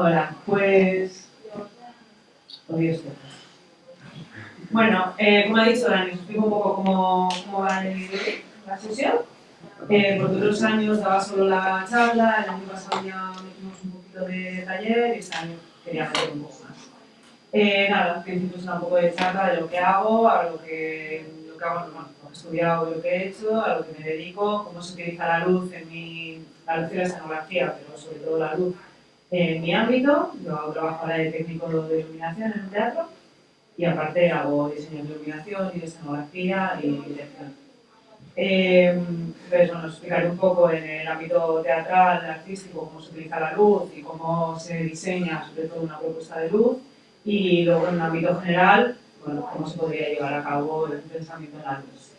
Hola, pues... Bueno, eh, como ha dicho Dani, os explico un poco cómo, cómo va la sesión. Eh, por dos años daba solo la charla, el año pasado ya metimos un poquito de taller y este año quería hacer un poco más. Eh, nada, principio es un poco de charla de lo que hago, a lo que, lo que hago, bueno, lo que he estudiado, lo que he hecho, a lo que me dedico, cómo se utiliza la luz en mi, la luz y la escenografía, pero sobre todo la luz en mi ámbito. Yo trabajo ahora de técnico de iluminación en un teatro y aparte hago diseño de iluminación y de escenografía y dirección. Eh, entonces, bueno, explicaré un poco en el ámbito teatral, artístico, cómo se utiliza la luz y cómo se diseña sobre todo una propuesta de luz y luego en un ámbito general, bueno, cómo se podría llevar a cabo el pensamiento en la luz.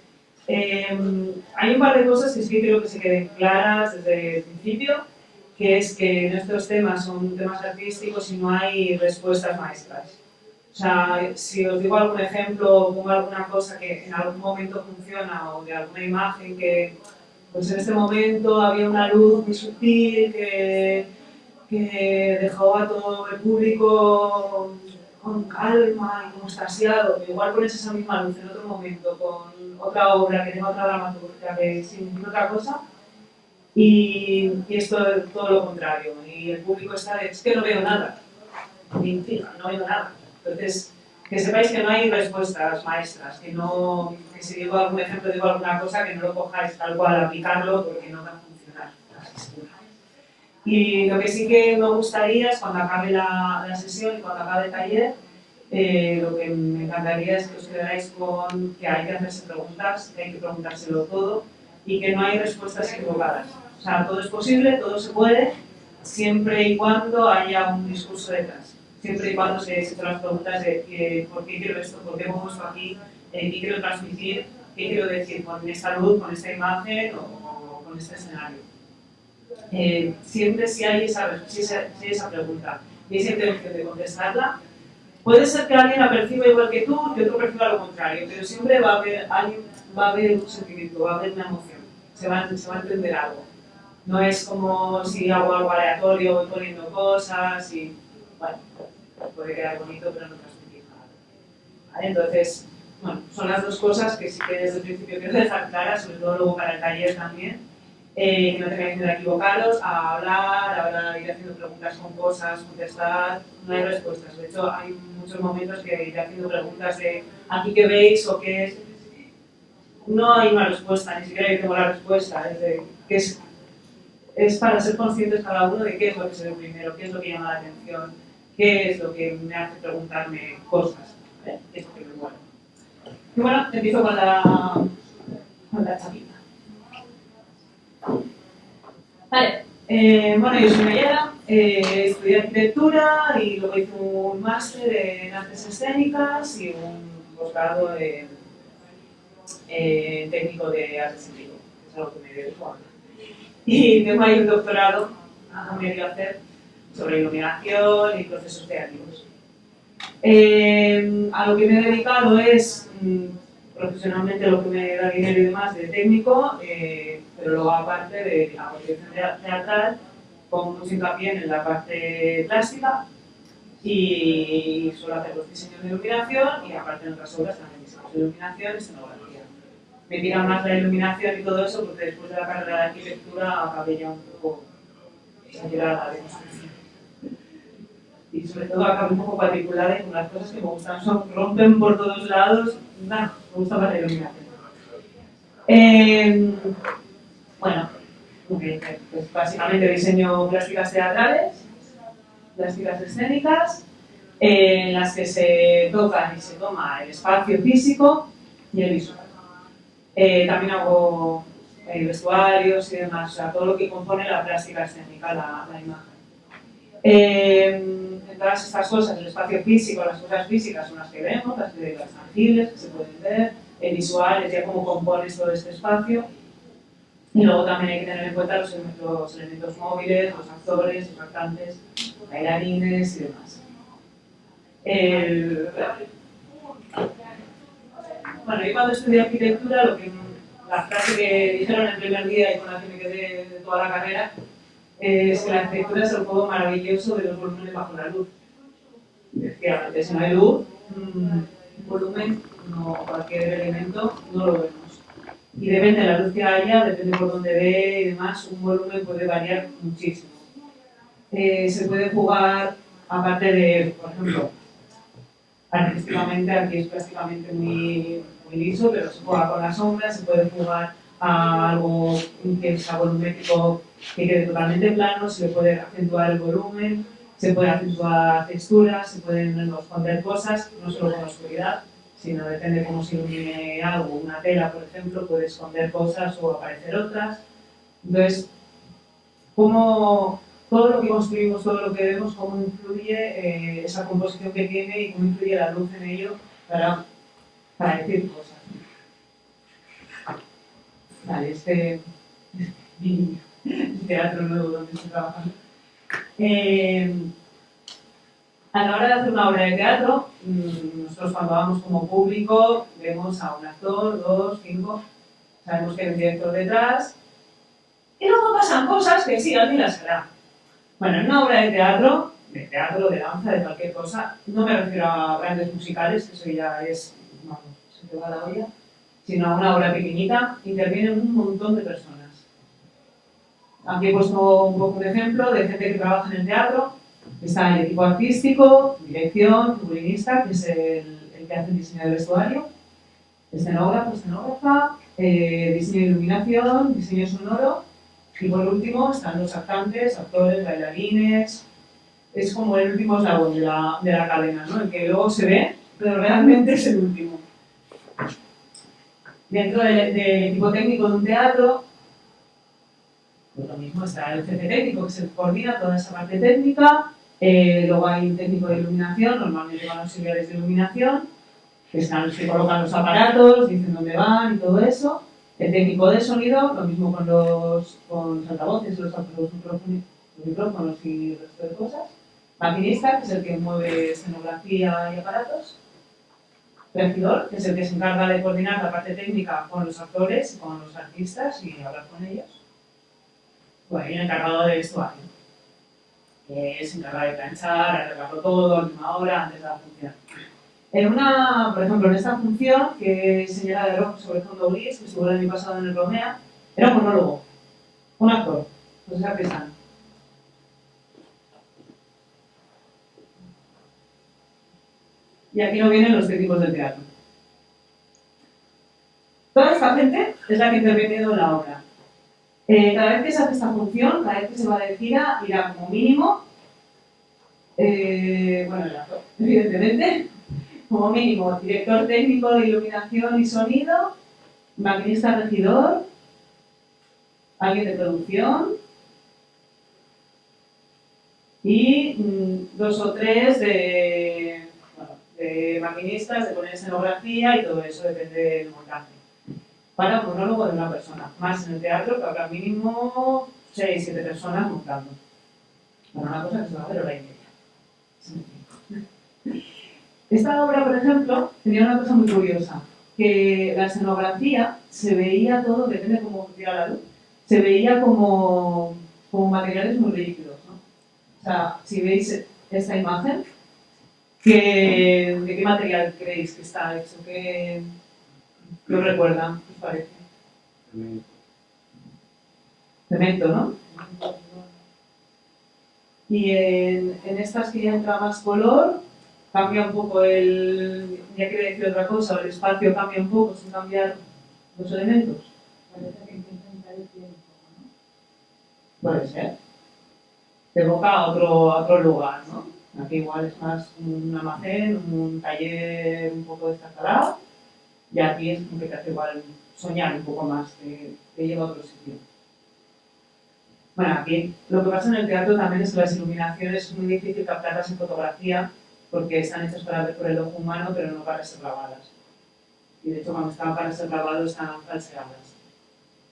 Eh, hay un par de cosas que sí creo que se queden claras desde el principio, que es que nuestros temas son temas artísticos y no hay respuestas maestras. O sea, si os digo algún ejemplo o pongo alguna cosa que en algún momento funciona o de alguna imagen que pues en este momento había una luz muy sutil que, que dejó a todo el público con calma y como estasiado, igual pones esa misma luz en otro momento con otra obra que tenga otra dramaturgia que significa otra cosa y, y es todo, lo contrario. Y el público está de, es que no veo nada fija, no veo nada. Entonces que sepáis que no hay respuestas maestras que no, que si digo algún ejemplo, digo alguna cosa que no lo cojáis tal cual aplicarlo porque no va a funcionar y lo que sí que me gustaría es cuando acabe la, la sesión y cuando acabe el taller, eh, lo que me encantaría es que os quedarais con que hay que hacerse preguntas, que hay que preguntárselo todo y que no hay respuestas equivocadas. O sea, todo es posible, todo se puede, siempre y cuando haya un discurso detrás. Siempre y cuando se hecho las preguntas de eh, por qué quiero esto, por qué pongo esto aquí, eh, qué quiero transmitir, qué quiero decir con esta luz, con esta imagen o con este escenario eh, siempre si hay esa, si esa, si esa pregunta y esa intención de contestarla, puede ser que alguien la perciba igual que tú y otro perciba lo contrario, pero siempre va a haber, alguien, va a haber un sentimiento, va a haber una emoción, se va, se a entender algo. No es como si hago algo aleatorio, voy poniendo cosas y, bueno, puede quedar bonito, pero no transmitir nada. ¿Vale? Entonces, bueno, son las dos cosas que sí que desde el principio quiero dejar claras, sobre todo luego para el taller también, eh, que no tengáis miedo a equivocaros, a hablar, a hablar, ir haciendo preguntas con cosas, contestar, no hay respuestas. De hecho, hay muchos momentos que ir haciendo preguntas de aquí qué veis o qué es. No hay una respuesta, ni siquiera yo tengo la respuesta. Es, de, que es, es para ser conscientes cada uno de qué es lo que se ve primero, qué es lo que llama la atención, qué es lo que me hace preguntarme cosas. ¿eh? Eso que me bueno. Y bueno, empiezo con la, con la chapita. Vale, eh, bueno, yo soy Mayela, eh, estudié arquitectura y luego hice un máster en artes escénicas y un posgrado en, técnico de artes en vivo, que es algo que me dedico ahora. Y tengo ahí un doctorado a medio hacer sobre iluminación y procesos creativos. Eh, a lo que me he dedicado es mm, profesionalmente lo que me da dinero y demás de técnico, eh, pero luego aparte de la producción teatral, pongo mucho hincapié en la parte plástica y suelo hacer los diseños de iluminación y aparte en otras obras también de iluminación escenografía. Me tira más la iluminación y todo eso porque después de la carrera de arquitectura acabé ya un poco exagerada de. Y sobre todo acabé un poco particular con las cosas que me gustan son rompen por todos lados, nada me gusta más la iluminación. Eh, bueno, pues básicamente diseño plásticas teatrales, plásticas escénicas, en las que se toca y se toma el espacio físico y el visual. Eh, también hago eh, vestuarios y demás, o sea, todo lo que compone la plástica escénica, la, la imagen. Eh, en todas estas cosas, el espacio físico, las cosas físicas son las que vemos, las, las tangibles, que se pueden ver, el visual es ya cómo compones todo este espacio, y luego también hay que tener en cuenta los, los elementos móviles, los actores, los cantantes, bailarines y demás. Bueno, yo cuando estudié arquitectura, lo que, la frase que dijeron el primer día y con la que me quedé de toda la carrera, es que la arquitectura es el juego maravilloso de los volúmenes bajo la luz. Efectivamente, si no hay luz, un volumen, no, cualquier elemento, no lo vemos. Y depende de la luz que haya, depende por dónde ve y demás, un volumen puede variar muchísimo. Eh, se puede jugar, aparte de, por ejemplo, artísticamente, aquí es prácticamente muy, muy liso, pero se juega con las sombras, se puede jugar a algo que sea volumétrico que quede totalmente plano, se le puede acentuar el volumen, se puede acentuar texturas, se pueden esconder cosas, no solo con la oscuridad, sino depende cómo se ilumine algo. Una tela, por ejemplo, puede esconder cosas o aparecer otras. Entonces, cómo todo lo que construimos, todo lo que vemos, cómo influye eh, esa composición que tiene y cómo influye la luz en ello para, para decir cosas. Vale, este, teatro nuevo donde estoy trabajando. Eh, a la hora de hacer una obra de teatro, mm, nosotros cuando vamos como público vemos a un actor, dos, cinco, sabemos que hay un director detrás, y luego pasan cosas que sí, alguien las hará. Bueno, en una obra de teatro, de teatro, de danza, de cualquier cosa, no me refiero a grandes musicales, eso ya es, vamos, se te va la olla, sino a una obra pequeñita, intervienen un montón de personas. Aquí he puesto un poco de ejemplo de gente que trabaja en el teatro. Está el equipo artístico, dirección, figurinista, que es el, que hace el diseño del vestuario, escenógrafo, escenógrafa, eh, diseño de iluminación, diseño sonoro, y por último están los actantes, actores, bailarines. Es como el último eslabón de la, de la cadena, ¿no? El que luego se ve, pero realmente es el último. Dentro del, equipo técnico de un teatro, pues lo mismo está el jefe técnico que se coordina toda esa parte técnica, eh, luego hay un técnico de iluminación, normalmente van auxiliares de iluminación, que, están, que colocan los aparatos, dicen dónde van y todo eso. El técnico de sonido, lo mismo con los, con altavoces, los, los, micrófonos, y el resto de cosas. Maquinista, que es el que mueve escenografía y aparatos regidor, que es el que se encarga de coordinar la parte técnica con los actores, con los artistas y hablar con ellos. Bueno, y el encargado de vestuario, que se encarga de planchar, arreglarlo todo a última hora, antes de la función. En una, por ejemplo, en esta función, que señala de rock sobre fondo gris, que estuvo el año pasado en el Romea, era un monólogo, un actor, esa pesada. y aquí no vienen los técnicos del teatro. Toda esta gente es la que interviene en la obra. Eh, cada vez que se hace esta función, cada vez que se va de gira, irá como mínimo, eh, bueno, evidentemente, como mínimo, director técnico de iluminación y sonido, maquinista regidor, alguien de producción y mm, dos o tres de maquinistas, de poner escenografía y todo eso depende del montaje. Para un monólogo de una persona. Más en el teatro que habrá mínimo 6-7 personas montando. Para una cosa que se va a hacer hora y media. Esta obra, por ejemplo, tenía una cosa muy curiosa, que la escenografía se veía todo, depende de cómo funciona la luz, se veía como, como materiales muy rígidos. ¿no? O sea, si veis esta imagen, ¿De qué material creéis que está hecho? ¿Qué, qué os recuerda? ¿Qué os parece? Cemento. Cemento, ¿no? Y en, en, estas que ya entra más color, cambia un poco el... ya decir otra cosa, el espacio cambia un poco sin cambiar los elementos. Parece que el tiempo, ¿no? Puede ser. Te evoca a otro, otro lugar, ¿no? Aquí igual es más un almacén, un taller un poco destartalado, y aquí es como que te hace igual soñar un poco más, te, te lleva a otro sitio. Bueno, aquí lo que pasa en el teatro también es que las iluminaciones es muy difícil captarlas en fotografía porque están hechas para ver por el ojo humano, pero no para ser grabadas. Y de hecho, cuando están para ser grabados, están falseadas.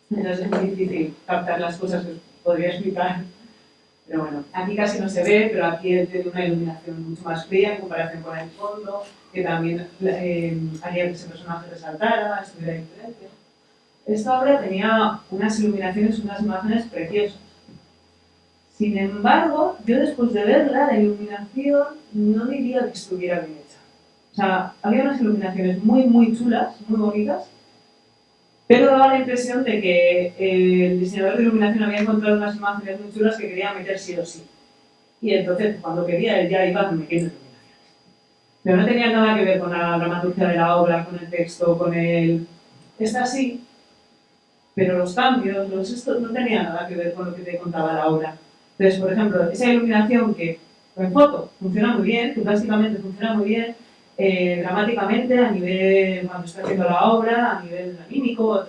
Entonces es muy difícil captar las cosas que os podría explicar pero bueno, aquí casi no se ve, pero aquí tiene una iluminación mucho más fría en comparación con el fondo, que también eh, haría que ese personaje resaltara, estuviera diferente. Esta obra tenía unas iluminaciones, unas imágenes preciosas. Sin embargo, yo después de verla, la iluminación no diría que estuviera bien hecha. O sea, había unas iluminaciones muy, muy chulas, muy bonitas, pero daba la impresión de que el diseñador de iluminación había encontrado unas imágenes muy chulas que quería meter sí o sí. Y entonces, cuando quería, él ya iba metiendo iluminaciones. Pero no tenía nada que ver con la dramaturgia de la obra, con el texto, con el... Está así, pero los cambios, los estos, no tenían nada que ver con lo que te contaba la obra. Entonces, por ejemplo, esa iluminación que en foto funciona muy bien, que básicamente funciona muy bien, eh, dramáticamente, a nivel, cuando está haciendo la obra, a nivel anímico,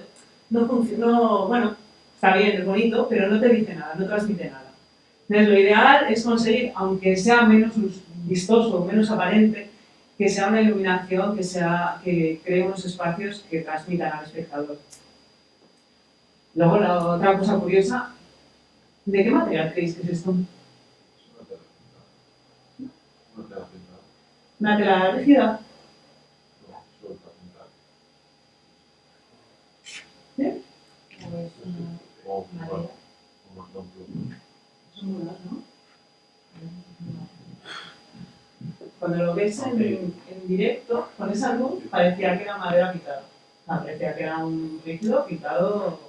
no funciona, bueno, está bien, es bonito, pero no te dice nada, no transmite nada. Entonces, lo ideal es conseguir, aunque sea menos vistoso, menos aparente, que sea una iluminación que, sea, que cree unos espacios que transmitan al espectador. Luego, la otra cosa curiosa, ¿de qué material creéis que es esto? Una tela rígida. ¿Sí? Cuando lo ves en, directo, con esa luz, parecía que era madera pintada. parecía que era un rígido pintado.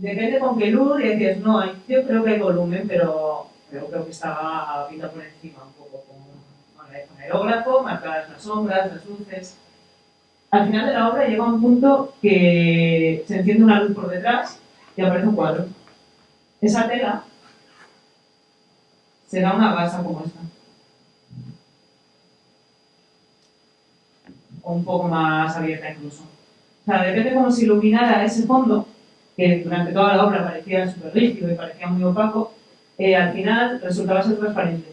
Depende con qué luz, y decías, no, yo creo que hay volumen, pero, pero creo que estaba pintado por encima un poco, con, con el aerógrafo, marcadas las sombras, las luces. Al final de la obra llega un punto que se enciende una luz por detrás y aparece un cuadro. Esa tela será una gasa como esta. O un poco más abierta incluso. O sea, depende cómo se iluminara ese fondo, que durante toda la obra parecía súper rígido y parecía muy opaco, eh, al final resultaba ser transparente.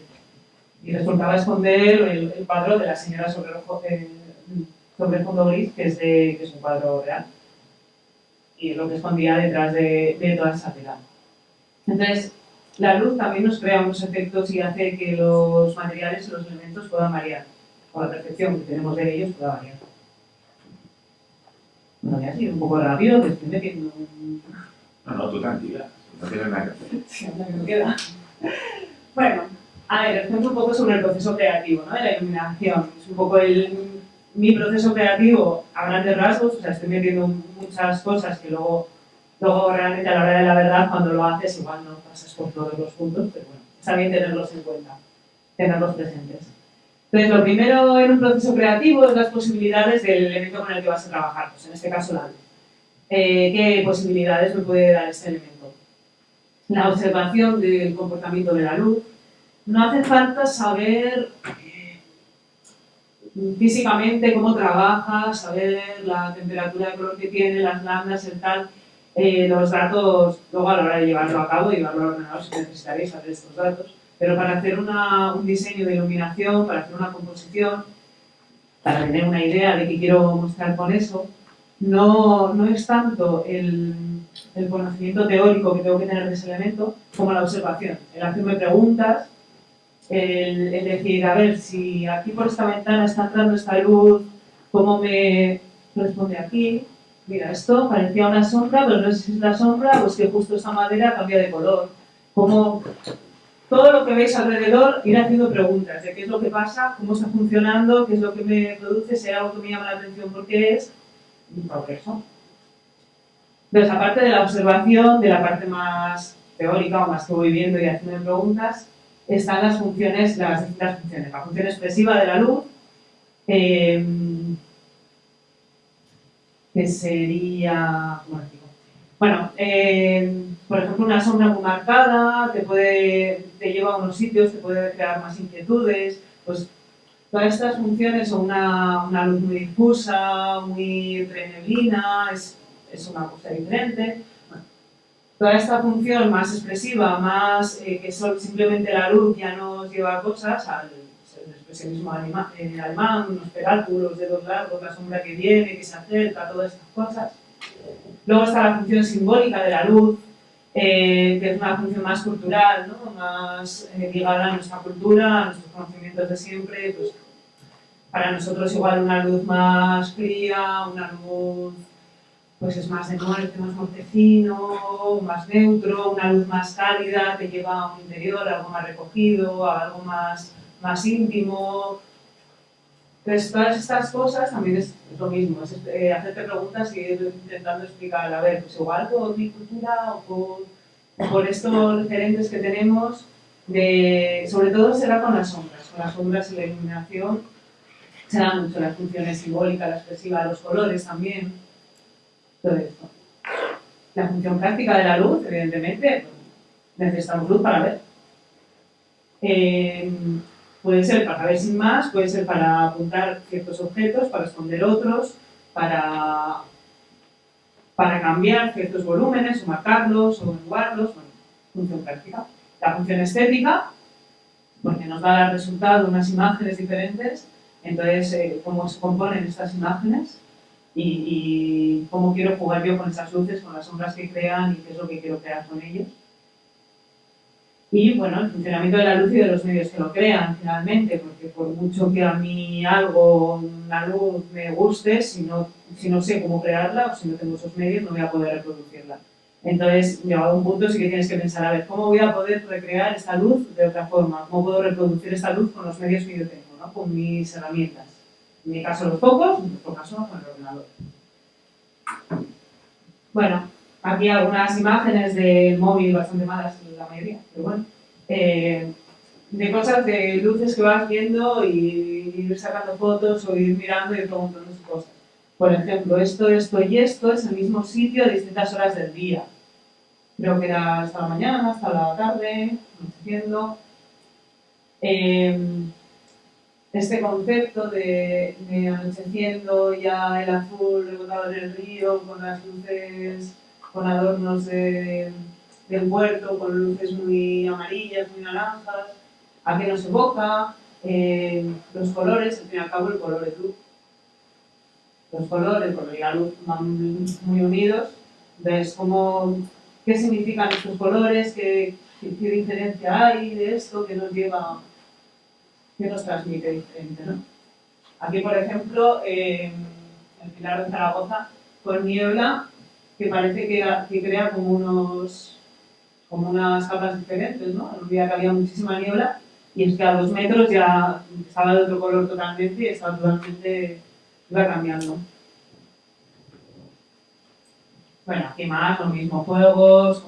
Y resultaba esconder el, el cuadro de la señora sobre el, eh, sobre el fondo gris, que es, de, que es un cuadro real. Y lo que escondía detrás de, de toda esa tela. Entonces, la luz también nos crea unos efectos y hace que los materiales y los elementos puedan variar, o la percepción que tenemos de ellos pueda variar. Bueno, ya ha sido un poco rápido, que estoy metiendo un... No, no, tú tranquila, no tienes nada que hacer. Sí, anda que me queda. Bueno, a ver, os cuento un poco sobre el proceso creativo, ¿no? De la iluminación. Es un poco el, mi proceso creativo a grandes rasgos, o sea, estoy metiendo muchas cosas que luego Luego, realmente, a la hora de la verdad, cuando lo haces, igual no pasas por todos los puntos, pero bueno, está bien tenerlos en cuenta, tenerlos presentes. Entonces, lo primero en un proceso creativo es las posibilidades del elemento con el que vas a trabajar, pues en este caso la luz. Eh, ¿Qué posibilidades me puede dar este elemento? La observación del comportamiento de la luz. No hace falta saber eh, físicamente cómo trabaja, saber la temperatura de color que tiene, las lambdas, el tal, eh, los datos, luego a la hora de llevarlo a cabo, llevarlo al ordenador, si necesitaréis saber estos datos, pero para hacer una, un diseño de iluminación, para hacer una composición, para tener una idea de qué quiero mostrar con eso, no, no es tanto el, el, conocimiento teórico que tengo que tener de ese elemento como la observación, el hacerme preguntas, el, el decir, a ver, si aquí por esta ventana está entrando esta luz, ¿cómo me responde aquí? mira, esto parecía una sombra, pero no sé si es la sombra o es que justo esta madera cambia de color. Como todo lo que veis alrededor, ir haciendo preguntas de qué es lo que pasa, cómo está funcionando, qué es lo que me produce, si hay algo que me llama la atención, por qué es, y por eso. Entonces, aparte de la observación, de la parte más teórica o más que voy viendo y haciendo preguntas, están las funciones, las distintas funciones. La función expresiva de la luz, eh, que sería... Bueno, eh, por ejemplo, una sombra muy marcada te, puede, te lleva a unos sitios, te puede crear más inquietudes, pues todas estas funciones son una, una luz muy difusa, muy entre neblina, es, es una cosa diferente. Toda esta función más expresiva, más eh, que son simplemente la luz ya nos lleva a cosas, al expresionismo eh, alemán, unos perálculos, dedos largos, la sombra que viene, que se acerca, todas estas cosas. Luego está la función simbólica de la luz, eh, que es una función más cultural, ¿no? más eh, ligada a nuestra cultura, a nuestros conocimientos de siempre. Pues, para nosotros igual una luz más fría, una luz pues es más de más mortecino, más neutro, una luz más cálida que lleva a un interior, algo más recogido, algo más, más íntimo. Entonces, todas estas cosas también es, lo mismo, es eh, hacerte preguntas y ir intentando explicar, a ver, pues igual por mi cultura o por, estos referentes que tenemos, de, sobre todo será con las sombras, con las sombras y la iluminación, será mucho las funciones simbólicas, la expresiva, los colores también todo esto. La función práctica de la luz, evidentemente, necesitamos luz para ver. Eh, puede ser para ver sin más, puede ser para apuntar ciertos objetos, para esconder otros, para, para cambiar ciertos volúmenes, o marcarlos, o enjuagarlos, bueno, función práctica. La función estética, porque nos va a dar resultado unas imágenes diferentes, entonces, eh, cómo se componen estas imágenes, y, cómo quiero jugar yo con esas luces, con las sombras que crean y qué es lo que quiero crear con ellos. Y bueno, el funcionamiento de la luz y de los medios que lo crean finalmente, porque por mucho que a mí algo, una luz me guste, si no, si no sé cómo crearla o si no tengo esos medios, no voy a poder reproducirla. Entonces, llegado a un punto sí que tienes que pensar, a ver, ¿cómo voy a poder recrear esta luz de otra forma? ¿Cómo puedo reproducir esta luz con los medios que yo tengo, ¿no? con mis herramientas? En mi caso los focos, en otro caso con el ordenador. Bueno, aquí algunas imágenes del móvil bastante malas, la mayoría, pero bueno. Eh, de cosas, de luces que vas viendo y ir sacando fotos o ir mirando y preguntando cosas. Por ejemplo, esto, esto y esto es el mismo sitio a distintas horas del día. Creo que era hasta la mañana, hasta la tarde, anocheciendo. Eh, este concepto de, anocheciendo ya el azul rebotado en el río con las luces, con adornos del puerto, con luces muy amarillas, muy naranjas, a qué nos evoca, eh, los colores, al fin y al cabo el color es luz. Los colores, y la luz van muy unidos, ves cómo, qué significan estos colores, qué, qué diferencia hay de esto que nos lleva que nos transmite diferente. ¿no? Aquí, por ejemplo, en el Pilar de Zaragoza, con niebla, que parece que, crea como, unos, como unas capas diferentes. ¿no? En un día que había muchísima niebla, y es que a dos metros ya estaba de otro color totalmente y estaba totalmente, iba cambiando. Bueno, aquí más, los mismos juegos,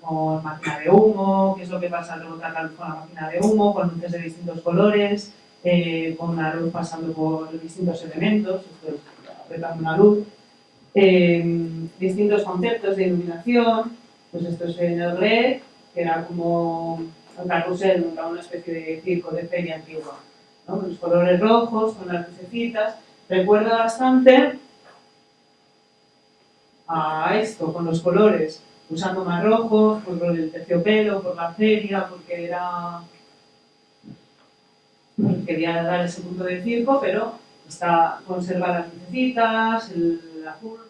con máquina de humo, qué es lo que pasa al luz con la máquina de humo, con luces de distintos colores, eh, con la luz pasando por distintos elementos, es una luz, eh, distintos conceptos de iluminación, pues esto es en el red, que era como un carrusel, una especie de circo de feria antigua, con los colores rojos, con las lucecitas, recuerda bastante a esto, con los colores usando más rojos, por el terciopelo, por la feria, porque era... quería dar ese punto de circo, pero está, conserva las lucecitas, el, azul...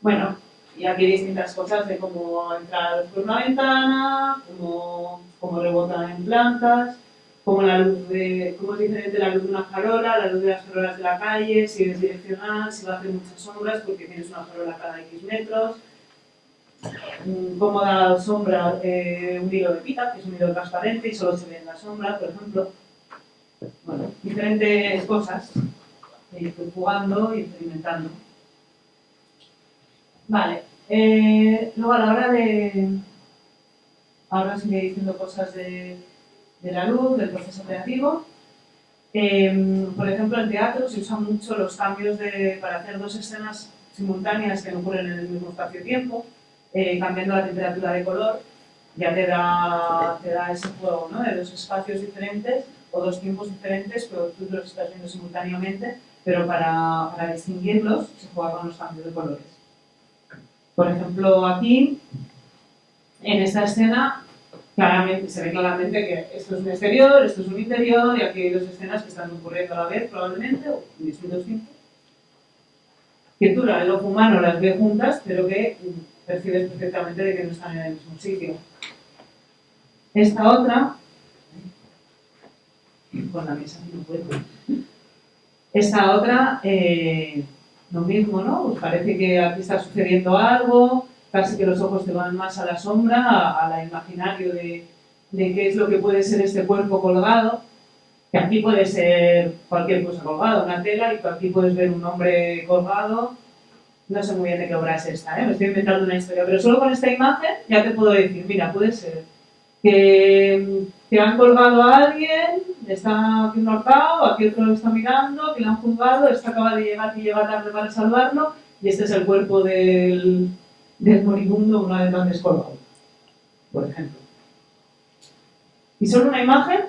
Bueno, y aquí distintas cosas de cómo entrar por una ventana, cómo, cómo rebota en plantas, cómo, la luz de, cómo es diferente la luz de una farola, la luz de las farolas de la calle, si es direccional, si va a hacer muchas sombras porque tienes una farola cada X metros, cómo da sombra eh, un hilo de pita, que es un hilo transparente y solo se ve en la sombra, por ejemplo. Bueno, diferentes cosas. Estoy jugando y experimentando. Vale. Eh, luego a la hora de... Ahora sigue diciendo cosas de, la luz, del proceso creativo. Em, por ejemplo, en teatro se usan mucho los cambios de, para hacer dos escenas simultáneas que no ocurren en el mismo espacio-tiempo. Eh, cambiando la temperatura de color, ya te da, te da ese juego ¿no? de dos espacios diferentes o dos tiempos diferentes, pero tú los estás viendo simultáneamente, pero para, para distinguirlos se juega con los cambios de colores. Por ejemplo, aquí, en esta escena, claramente, se ve claramente que esto es un exterior, esto es un interior, y aquí hay dos escenas que están ocurriendo a la vez, probablemente, o en distintos tiempos. Que tú, el ojo humano, las ve juntas, pero que percibes perfectamente de que no están en el mismo sitio. Esta otra, con la mesa no puedo. Esta otra, eh, lo mismo, ¿no? Pues parece que aquí está sucediendo algo, casi que los ojos te van más a la sombra, a, la imaginario de, de qué es lo que puede ser este cuerpo colgado, que aquí puede ser cualquier cosa colgada, una tela, y aquí puedes ver un hombre colgado. No sé muy bien de qué obra es esta, ¿eh? me estoy inventando una historia, pero solo con esta imagen ya te puedo decir, mira, puede ser que, que han colgado a alguien, está aquí un ahorcado, aquí otro lo está mirando, que lo han juzgado, este acaba de llegar y lleva tarde para salvarlo, y este es el cuerpo del, del moribundo una vez más descolgado, por ejemplo. Y solo una imagen,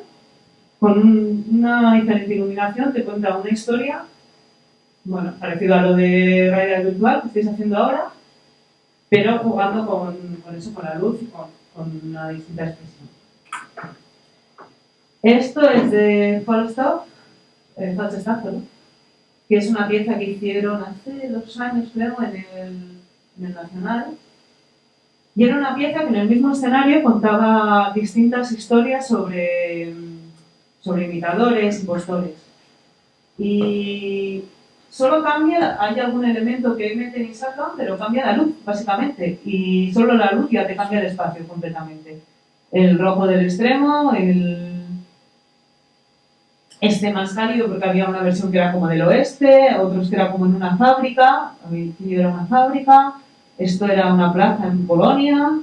con una diferente iluminación, te cuenta una historia, bueno, parecido a lo de realidad virtual que estáis haciendo ahora, pero jugando con, con eso, con la luz y con, con una distinta expresión. Esto es de Falstaff, eh, Falstaff, ¿no? que es una pieza que hicieron hace dos años, creo, en el, en el Nacional. Y era una pieza que en el mismo escenario contaba distintas historias sobre, sobre imitadores, impostores. Y solo cambia, hay algún elemento que meten y sacan, pero cambia la luz, básicamente. Y solo la luz ya te cambia el espacio completamente. El rojo del extremo, el este más cálido porque había una versión que era como del oeste, otros que era como en una fábrica, aquí era una fábrica, esto era una plaza en Polonia,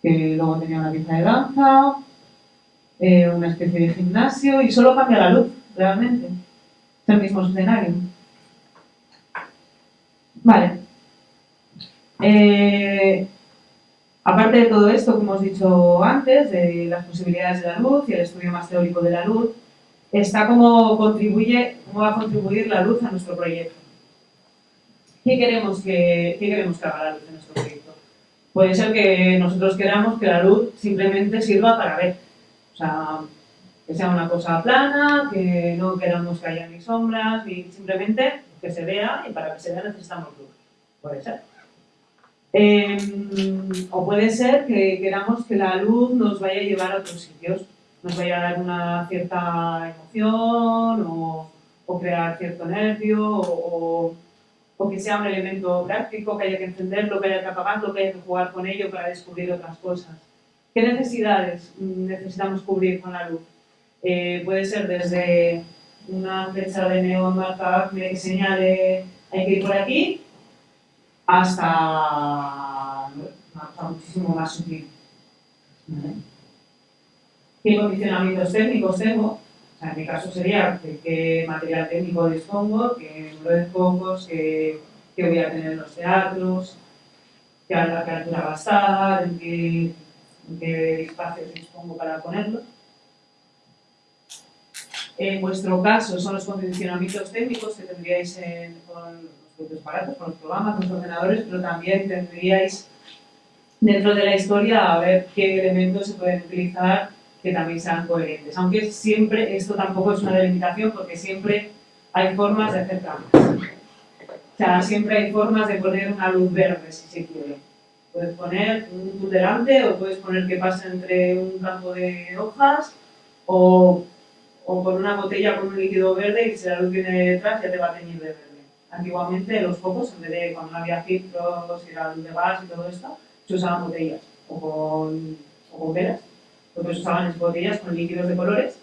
que luego tenía una pieza de danza, eh, una especie de gimnasio y solo cambia la luz, realmente. Es el mismo escenario. Vale. Eh, Aparte de todo esto que hemos dicho antes, de las posibilidades de la luz y el estudio más teórico de la luz, está cómo, contribuye, cómo va a contribuir la luz a nuestro proyecto. ¿Qué queremos que, qué queremos que haga la luz en nuestro proyecto? Puede ser que nosotros queramos que la luz simplemente sirva para ver. O sea, que sea una cosa plana, que no queramos que haya ni sombras, ni simplemente que se vea y para que se vea necesitamos luz. Puede ser. Em, o puede ser que queramos que la luz nos vaya a llevar a otros sitios, nos vaya a dar una cierta emoción o, crear cierto nervio o, que sea un elemento práctico, que haya que encenderlo, que haya que apagarlo, que haya que jugar con ello para descubrir otras cosas. ¿Qué necesidades necesitamos cubrir con la luz? Eh, puede ser desde una flecha de neón marcada que señale hay que ir por aquí, hasta, muchísimo más sutil. ¿Qué condicionamientos técnicos tengo? en mi caso sería qué material técnico dispongo, qué número de focos, qué, voy a tener en los teatros, qué, altura va a estar, en qué, qué espacios dispongo para ponerlo. En vuestro caso son los condicionamientos técnicos que tendríais en, propios aparatos, con los programas, con los ordenadores, pero también tendríais dentro de la historia a ver qué elementos se pueden utilizar que también sean coherentes. Aunque siempre, esto tampoco es una delimitación porque siempre hay formas de hacer cambios. O sea, siempre hay formas de poner una luz verde si se quiere. Puedes poner un tutelante delante o puedes poner que pase entre un campo de hojas o, o con una botella con un líquido verde y si la luz viene detrás ya te va a teñir de verde. Antiguamente los focos, en vez de cuando no había filtros y la luz de gas y todo esto, se usaban botellas o con, o con velas. Lo que se usaban es botellas con líquidos de colores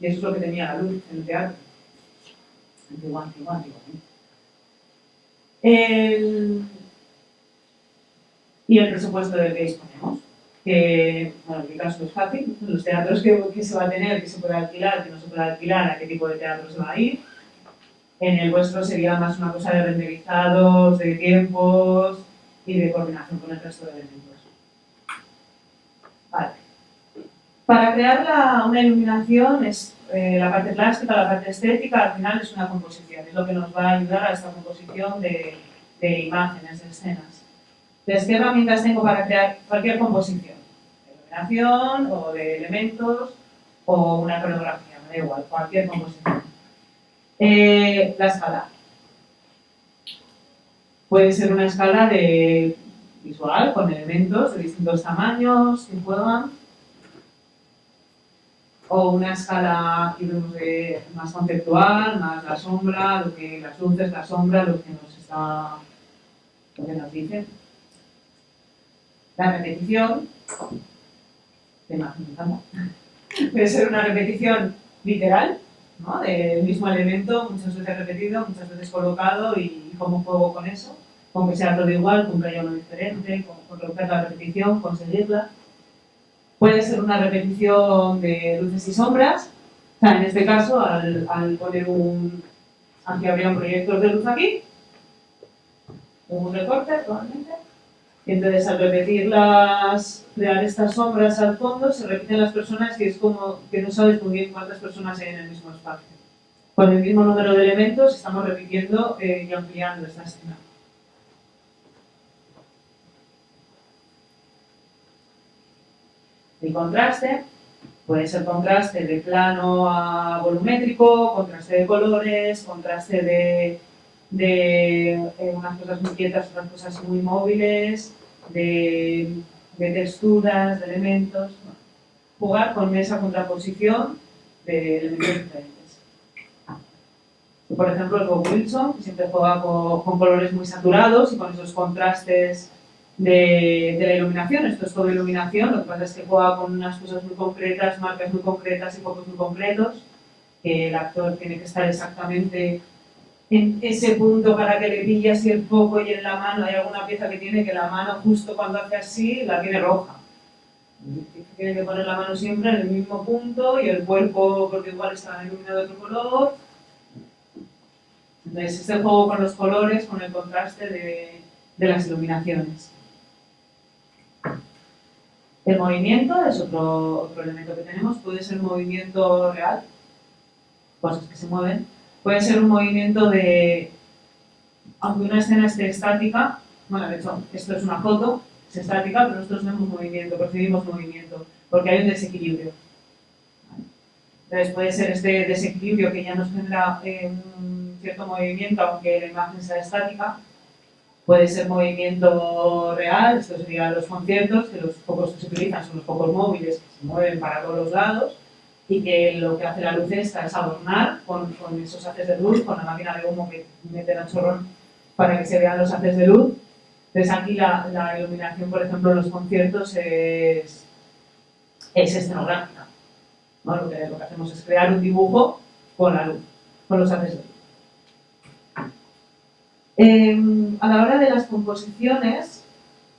y eso es lo que tenía la luz en el teatro. Antiguo, antiguo, antiguo. El... Y el presupuesto del que disponemos. Que, en mi caso es fácil, los teatros que, que se va a tener, que se puede alquilar, que no se puede alquilar, a qué tipo de teatro se va a ir, en el vuestro sería más una cosa de renderizados, de tiempos y de coordinación con el resto de elementos. Vale. Para crear una iluminación, es, eh, la parte plástica, la parte estética, al final es una composición, es lo que nos va a ayudar a esta composición de, de imágenes, de escenas. Entonces, ¿qué herramientas tengo para crear cualquier composición? De iluminación o de elementos o una coreografía, me da igual, cualquier composición. Eh, la escala. Puede ser una escala de visual con elementos de distintos tamaños que juegan. o una escala más conceptual, más la sombra, lo que las luces, la sombra, lo que nos está lo que nos dice. La repetición, tema puede ser una repetición literal, ¿no? del mismo elemento, muchas veces repetido, muchas veces colocado y cómo juego con eso, con que sea todo igual, con que haya uno diferente, con, romper la repetición, conseguirla. Puede ser una repetición de luces y sombras, o sea, en este caso, al, al poner un... Aquí habría un proyector de luz aquí, un recorte probablemente, y entonces al repetir las, crear estas sombras al fondo, se repiten las personas y es como que no sabes muy bien cuántas personas hay en el mismo espacio. Con el mismo número de elementos estamos repitiendo eh, y ampliando esta escena. El contraste puede ser contraste de plano a volumétrico, contraste de colores, contraste de de eh, unas cosas muy quietas, otras cosas muy móviles, de, texturas, de elementos. Jugar con esa contraposición de elementos diferentes. Por ejemplo, el Bob Wilson, que siempre juega con, colores muy saturados y con esos contrastes de, de, la iluminación. Esto es todo iluminación, lo que pasa es que juega con unas cosas muy concretas, marcas muy concretas y focos muy concretos. el actor tiene que estar exactamente en ese punto para que le pille así el foco y en la mano hay alguna pieza que tiene que la mano justo cuando hace así la tiene roja. Tiene que poner la mano siempre en el mismo punto y el cuerpo porque igual está iluminado de otro color. Entonces este juego con los colores, con el contraste de, de las iluminaciones. El movimiento es otro, otro elemento que tenemos, puede ser movimiento real, cosas que se mueven, Puede ser un movimiento de, aunque una escena esté estática, bueno, de hecho, esto es una foto, es estática, pero nosotros vemos movimiento, percibimos movimiento, porque hay un desequilibrio. Entonces puede ser este desequilibrio que ya nos genera eh, un cierto movimiento, aunque la imagen sea estática. Puede ser movimiento real, esto sería los conciertos, que los focos que se utilizan son los focos móviles que se mueven para todos los lados y que lo que hace la luz esta es adornar con, con esos haces de luz, con la máquina de humo que mete el chorrón para que se vean los haces de luz. Entonces aquí la, la iluminación, por ejemplo, en los conciertos es, es escenográfica. ¿no? Lo, que, lo que hacemos es crear un dibujo con la luz, con los haces de luz. Eh, a la hora de las composiciones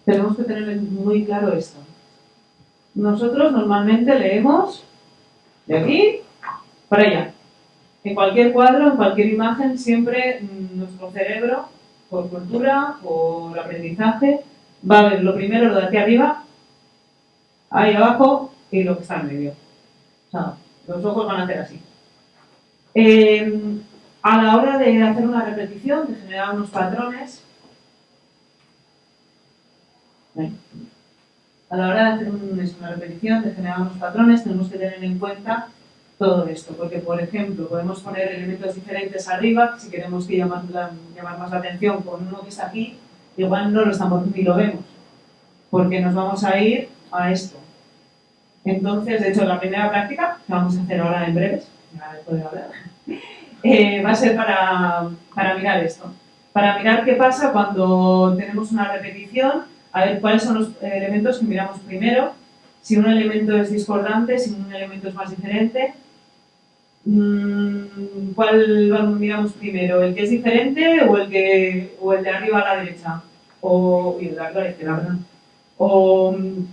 tenemos que tener muy claro esto. Nosotros normalmente leemos de aquí para allá. En cualquier cuadro, en cualquier imagen, siempre mm, nuestro cerebro, por cultura, por aprendizaje, va a ver lo primero, lo de aquí arriba, ahí abajo y lo que está en medio. O sea, los ojos van a hacer así. Em, a la hora de hacer una repetición, de generar unos patrones, a la hora de hacer una repetición, de generar unos patrones, tenemos que tener en cuenta todo esto, porque por ejemplo podemos poner elementos diferentes arriba, si queremos que llamar, llamar más la atención con uno que está aquí, igual no lo estamos ni lo vemos, porque nos vamos a ir a esto. Entonces, de hecho, la primera práctica, que vamos a hacer ahora en breves, eh, va a ser para, para mirar esto, para mirar qué pasa cuando tenemos una repetición a ver cuáles son los elementos que miramos primero, si un elemento es discordante, si un elemento es más diferente, mm, ¿cuál miramos primero? ¿El que es diferente o el, que, o el de arriba a la derecha? O, y el de arriba a la izquierda, perdón. O mm,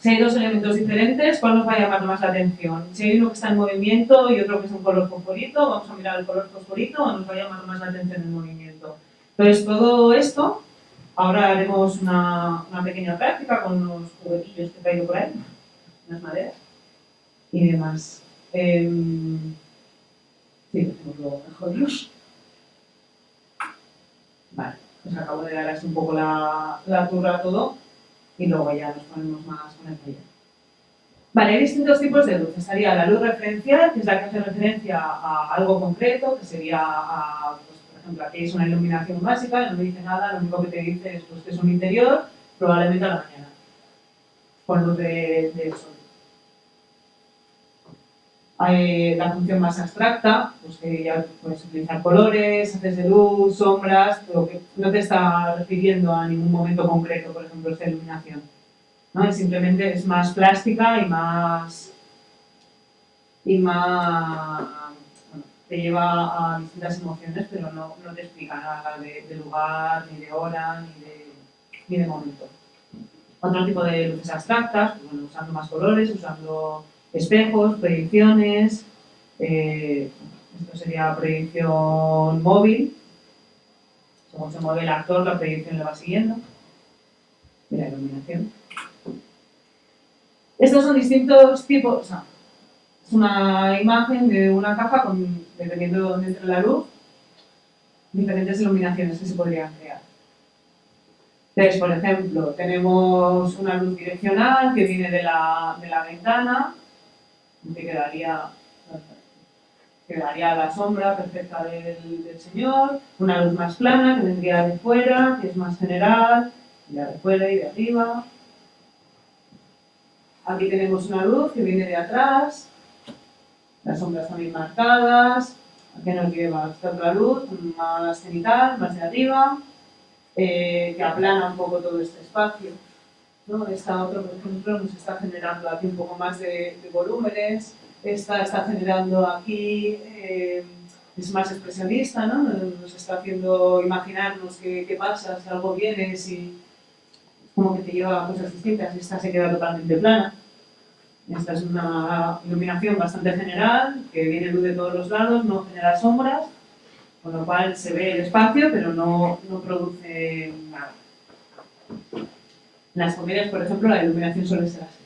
si hay dos elementos diferentes, ¿cuál nos va a llamar más la atención? Si hay uno que está en movimiento y otro que es un color fosforito, vamos a mirar el color fosforito o nos va a llamar más la atención el movimiento. Entonces, todo esto Ahora haremos una, pequeña práctica con unos juguetillos que he traído por ahí, unas maderas y demás. Eh, sí, lo mejor Dios. Vale, pues acabo de dar así un poco la, la turra a todo y luego ya nos ponemos más con el taller. Vale, hay distintos tipos de luz. Estaría la luz referencial, que es la que hace referencia a algo concreto, que sería a ejemplo, aquí es una iluminación básica, no dice nada, lo único que te dice es pues, que es un interior, probablemente a la mañana, con luz de, sol. Hay la función más abstracta, pues que ya puedes utilizar colores, haces de luz, sombras, pero que no te está refiriendo a ningún momento concreto, por ejemplo, esta iluminación. ¿no? simplemente es más plástica y más y más te lleva a distintas emociones, pero no, no te explica nada de, lugar, ni de hora, ni de, ni de momento. Otro tipo de luces abstractas, pues usando más colores, usando espejos, proyecciones, eh, esto sería proyección móvil, según se mueve el actor, la proyección le va siguiendo, y la iluminación. Estos son distintos tipos, o sea, es una imagen de una caja con, dependiendo de dónde entre la luz, diferentes iluminaciones que se podrían crear. Entonces, por ejemplo, tenemos una luz direccional que viene de la, de la ventana, que quedaría, quedaría la sombra perfecta del, del, señor, una luz más plana que vendría de fuera, que es más general, de fuera y de arriba. Aquí tenemos una luz que viene de atrás, las sombras también marcadas, aquí nos lleva esta otra luz, más cenital, más de arriba, eh, que aplana un poco todo este espacio. ¿no? Esta otra, por ejemplo, nos está generando aquí un poco más de, de volúmenes, esta está generando aquí, eh, es más expresionista, ¿no? nos está haciendo imaginarnos qué, qué pasa, si algo viene, si como que te lleva a cosas distintas, esta se queda totalmente plana. Esta es una iluminación bastante general, que viene luz de todos los lados, no genera sombras, con lo cual se ve el espacio, pero no, no produce nada. En las comedias, por ejemplo, la iluminación suele ser así.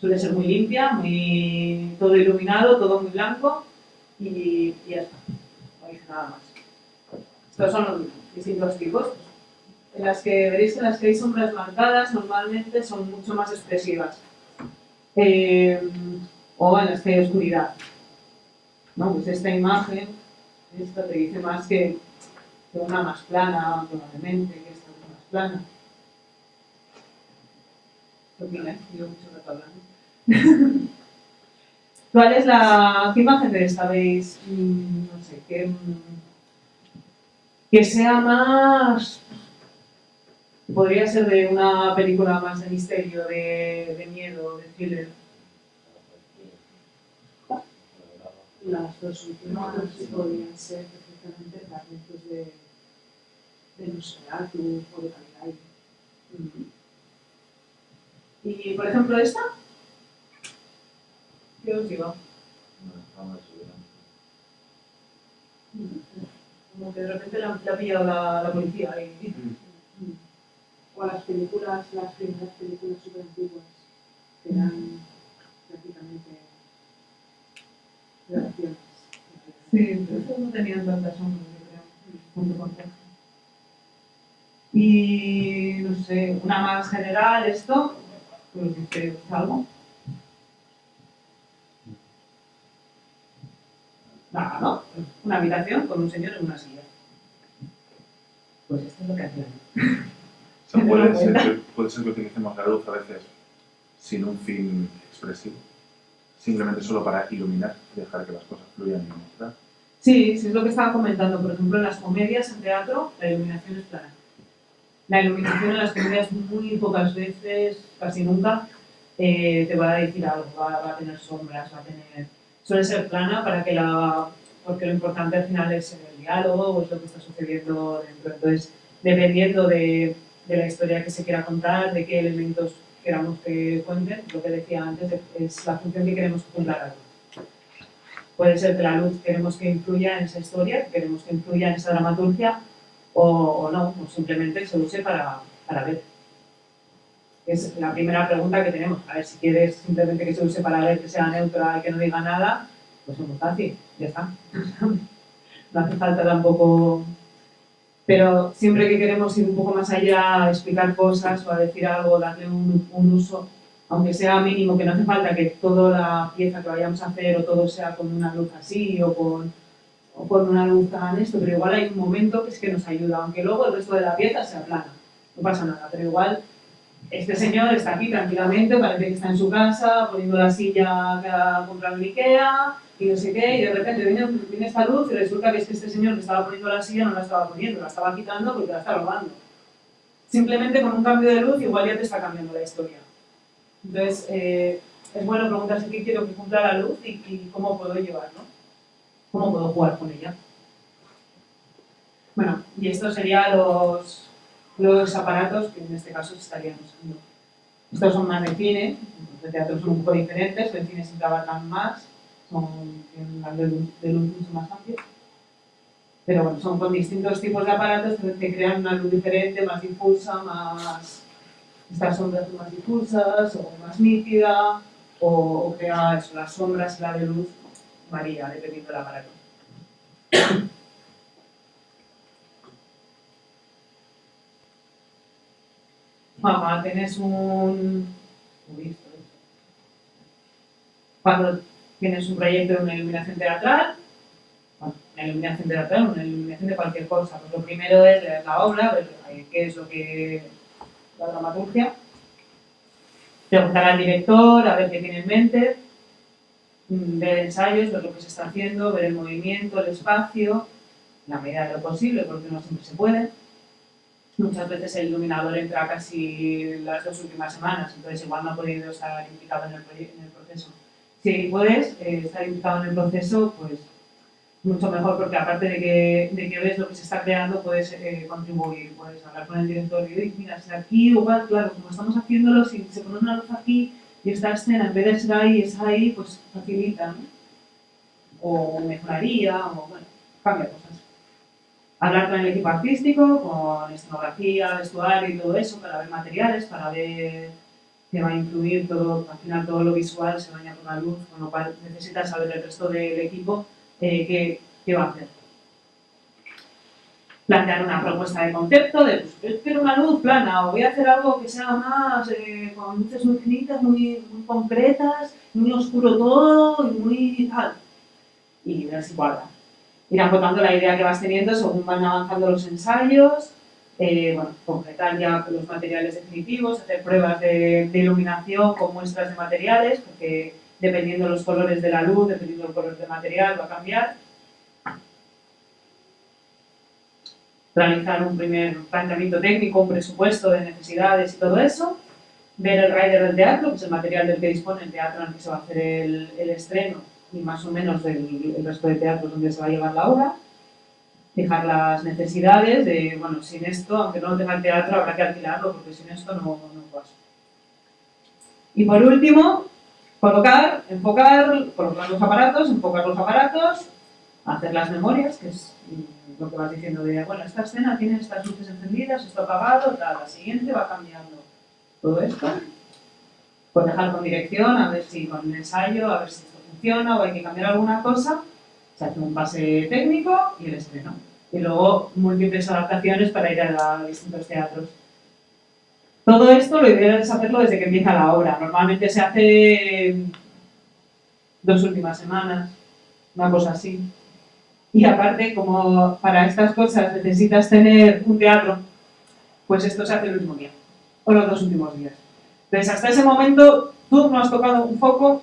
Suele ser muy limpia, muy, todo iluminado, todo muy blanco y, y ya está. No dice nada más. Estos son los distintos tipos. En las que veréis que las que hay sombras marcadas normalmente son mucho más expresivas. Eh, o en las que hay oscuridad. ¿no? Pues esta imagen, esta te dice más que, que una más plana, probablemente, que esta es más plana. ¿Qué? Yo mucho rato hablando. ¿Cuál es la qué imagen de esta veis? Mm, no sé, que, que sea más... Podría ser de una película más de misterio, de, de miedo, de thriller. Las dos últimas podrían ser perfectamente fragmentos de, de Nosferatu o de Caligari. Y, por ejemplo, esta, ¿qué os digo? Como que de repente la, la ha pillado la, la policía y... O a las películas, las primeras películas super antiguas, que eran prácticamente grabaciones. Sí, pero no tenían tantas sombras, yo creo, junto con Texas. Y, no sé, una más general, esto, pues dice algo. Nada, ¿no? Una habitación con un señor en una silla. Pues esto es lo que hacían. Sea, puede, ser, puede ser que utilicemos la luz a veces sin un fin expresivo, simplemente solo para iluminar y dejar que las cosas fluyan y mostrar. Sí, sí es lo que estaba comentando. Por ejemplo, en las comedias en teatro la iluminación es plana. La iluminación en las comedias muy pocas veces, casi nunca, eh, te va a decir algo, va, va, a tener sombras, va a tener... Suele ser plana para que la... porque lo importante al final es el diálogo es lo que está sucediendo dentro. Entonces, dependiendo de, de la historia que se quiera contar, de qué elementos queramos que cuenten, lo que decía antes, es la función que queremos que cumpla la luz. Puede ser que la luz queremos que influya en esa historia, que queremos que influya en esa dramaturgia, o, no, o simplemente se use para, para ver. Es la primera pregunta que tenemos. A ver, si quieres simplemente que se use para ver, que sea neutra que no diga nada, pues es muy fácil, ya está. no hace falta tampoco pero siempre que queremos ir un poco más allá, a explicar cosas o a decir algo, darle un, un, uso, aunque sea mínimo, que no hace falta que toda la pieza que vayamos a hacer o todo sea con una luz así o con, o con una luz tan esto, pero igual hay un momento que es que nos ayuda, aunque luego el resto de la pieza sea plana, no pasa nada, pero igual este señor está aquí tranquilamente, parece que está en su casa, poniendo la silla que ha comprado en Ikea y no sé qué, y de repente viene, viene esta luz y resulta que es que este señor que estaba poniendo la silla no la estaba poniendo, la estaba quitando porque la estaba robando. Simplemente con un cambio de luz igual ya te está cambiando la historia. Entonces, eh, es bueno preguntarse qué quiero que cumpla la luz y, y cómo puedo llevarlo, cómo puedo jugar con ella. Bueno, y estos serían los, los aparatos que en este caso estarían usando. Estos son más de cine, los de teatro son un poco diferentes, el cine siempre abarcan más, son, tienen un de luz, de luz mucho más amplio. Pero bueno, son con distintos tipos de aparatos que crean una luz diferente, más difusa, más... Estas sombras son más difusas o más nítida, o, o crea eso, las sombras y la de luz varía dependiendo del aparato. Mamá, tienes un... Cuando tienes un proyecto de una iluminación teatral, una iluminación teatral, una iluminación de cualquier cosa, pues lo primero es leer la obra, ver qué es lo que... la dramaturgia, preguntar al director, a ver qué tiene en mente, mm, ver ensayos, ver lo que se está haciendo, ver el movimiento, el espacio, la medida de lo posible, porque no siempre se puede. Muchas veces el iluminador entra casi las dos últimas semanas, entonces igual no ha podido estar implicado en el, en el proceso. Si puedes eh, estar implicado en el proceso, pues mucho mejor, porque aparte de que, de que ves lo que se está creando, puedes eh, contribuir, puedes hablar con el director y decir, mira, si aquí igual, claro, como estamos haciéndolo, si se pone una luz aquí y esta escena, en vez de ser ahí, es ahí, pues facilita, ¿no? O mejoraría, o bueno, cambia cosas hablar con el equipo artístico, con escenografía, vestuario y todo eso, para ver materiales, para ver que va a influir todo, al final todo lo visual se baña con la luz, con lo cual necesitas saber el resto del equipo eh, qué, qué va a hacer. Plantear una propuesta de concepto, de pues, yo quiero una luz plana, o voy a hacer algo que sea más eh, con luces muy finitas, muy, muy concretas, muy oscuro todo y muy tal. Y ver si cuadra ir acotando la idea que vas teniendo según van avanzando los ensayos, eh, bueno, concretar ya los materiales definitivos, hacer pruebas de, iluminación con muestras de materiales, porque dependiendo de los colores de la luz, dependiendo del color del material, va a cambiar. Realizar un primer planteamiento técnico, un presupuesto de necesidades y todo eso. Ver el rider del teatro, que es el material del que dispone el teatro en el que se va a hacer el estreno, y más o menos el, el resto de teatros donde se va a llevar la obra. Fijar las necesidades de, bueno, sin esto, aunque no lo tenga el teatro, habrá que alquilarlo porque sin esto no, no pasa. Y por último, colocar, enfocar, colocar los aparatos, enfocar los aparatos, hacer las memorias, que es lo que vas diciendo de, bueno, esta escena tiene estas luces encendidas, esto apagado, tal, la siguiente va cambiando todo esto. Pues dejar con dirección, a ver si con ensayo, a ver si funciona o hay que cambiar alguna cosa, se hace un pase técnico y el estreno. Y luego múltiples adaptaciones para ir a, distintos teatros. Todo esto lo ideal es hacerlo desde que empieza la obra. Normalmente se hace dos últimas semanas, una cosa así. Y aparte, como para estas cosas necesitas tener un teatro, pues esto se hace el último día, o los dos últimos días. Entonces, hasta ese momento, tú no has tocado un foco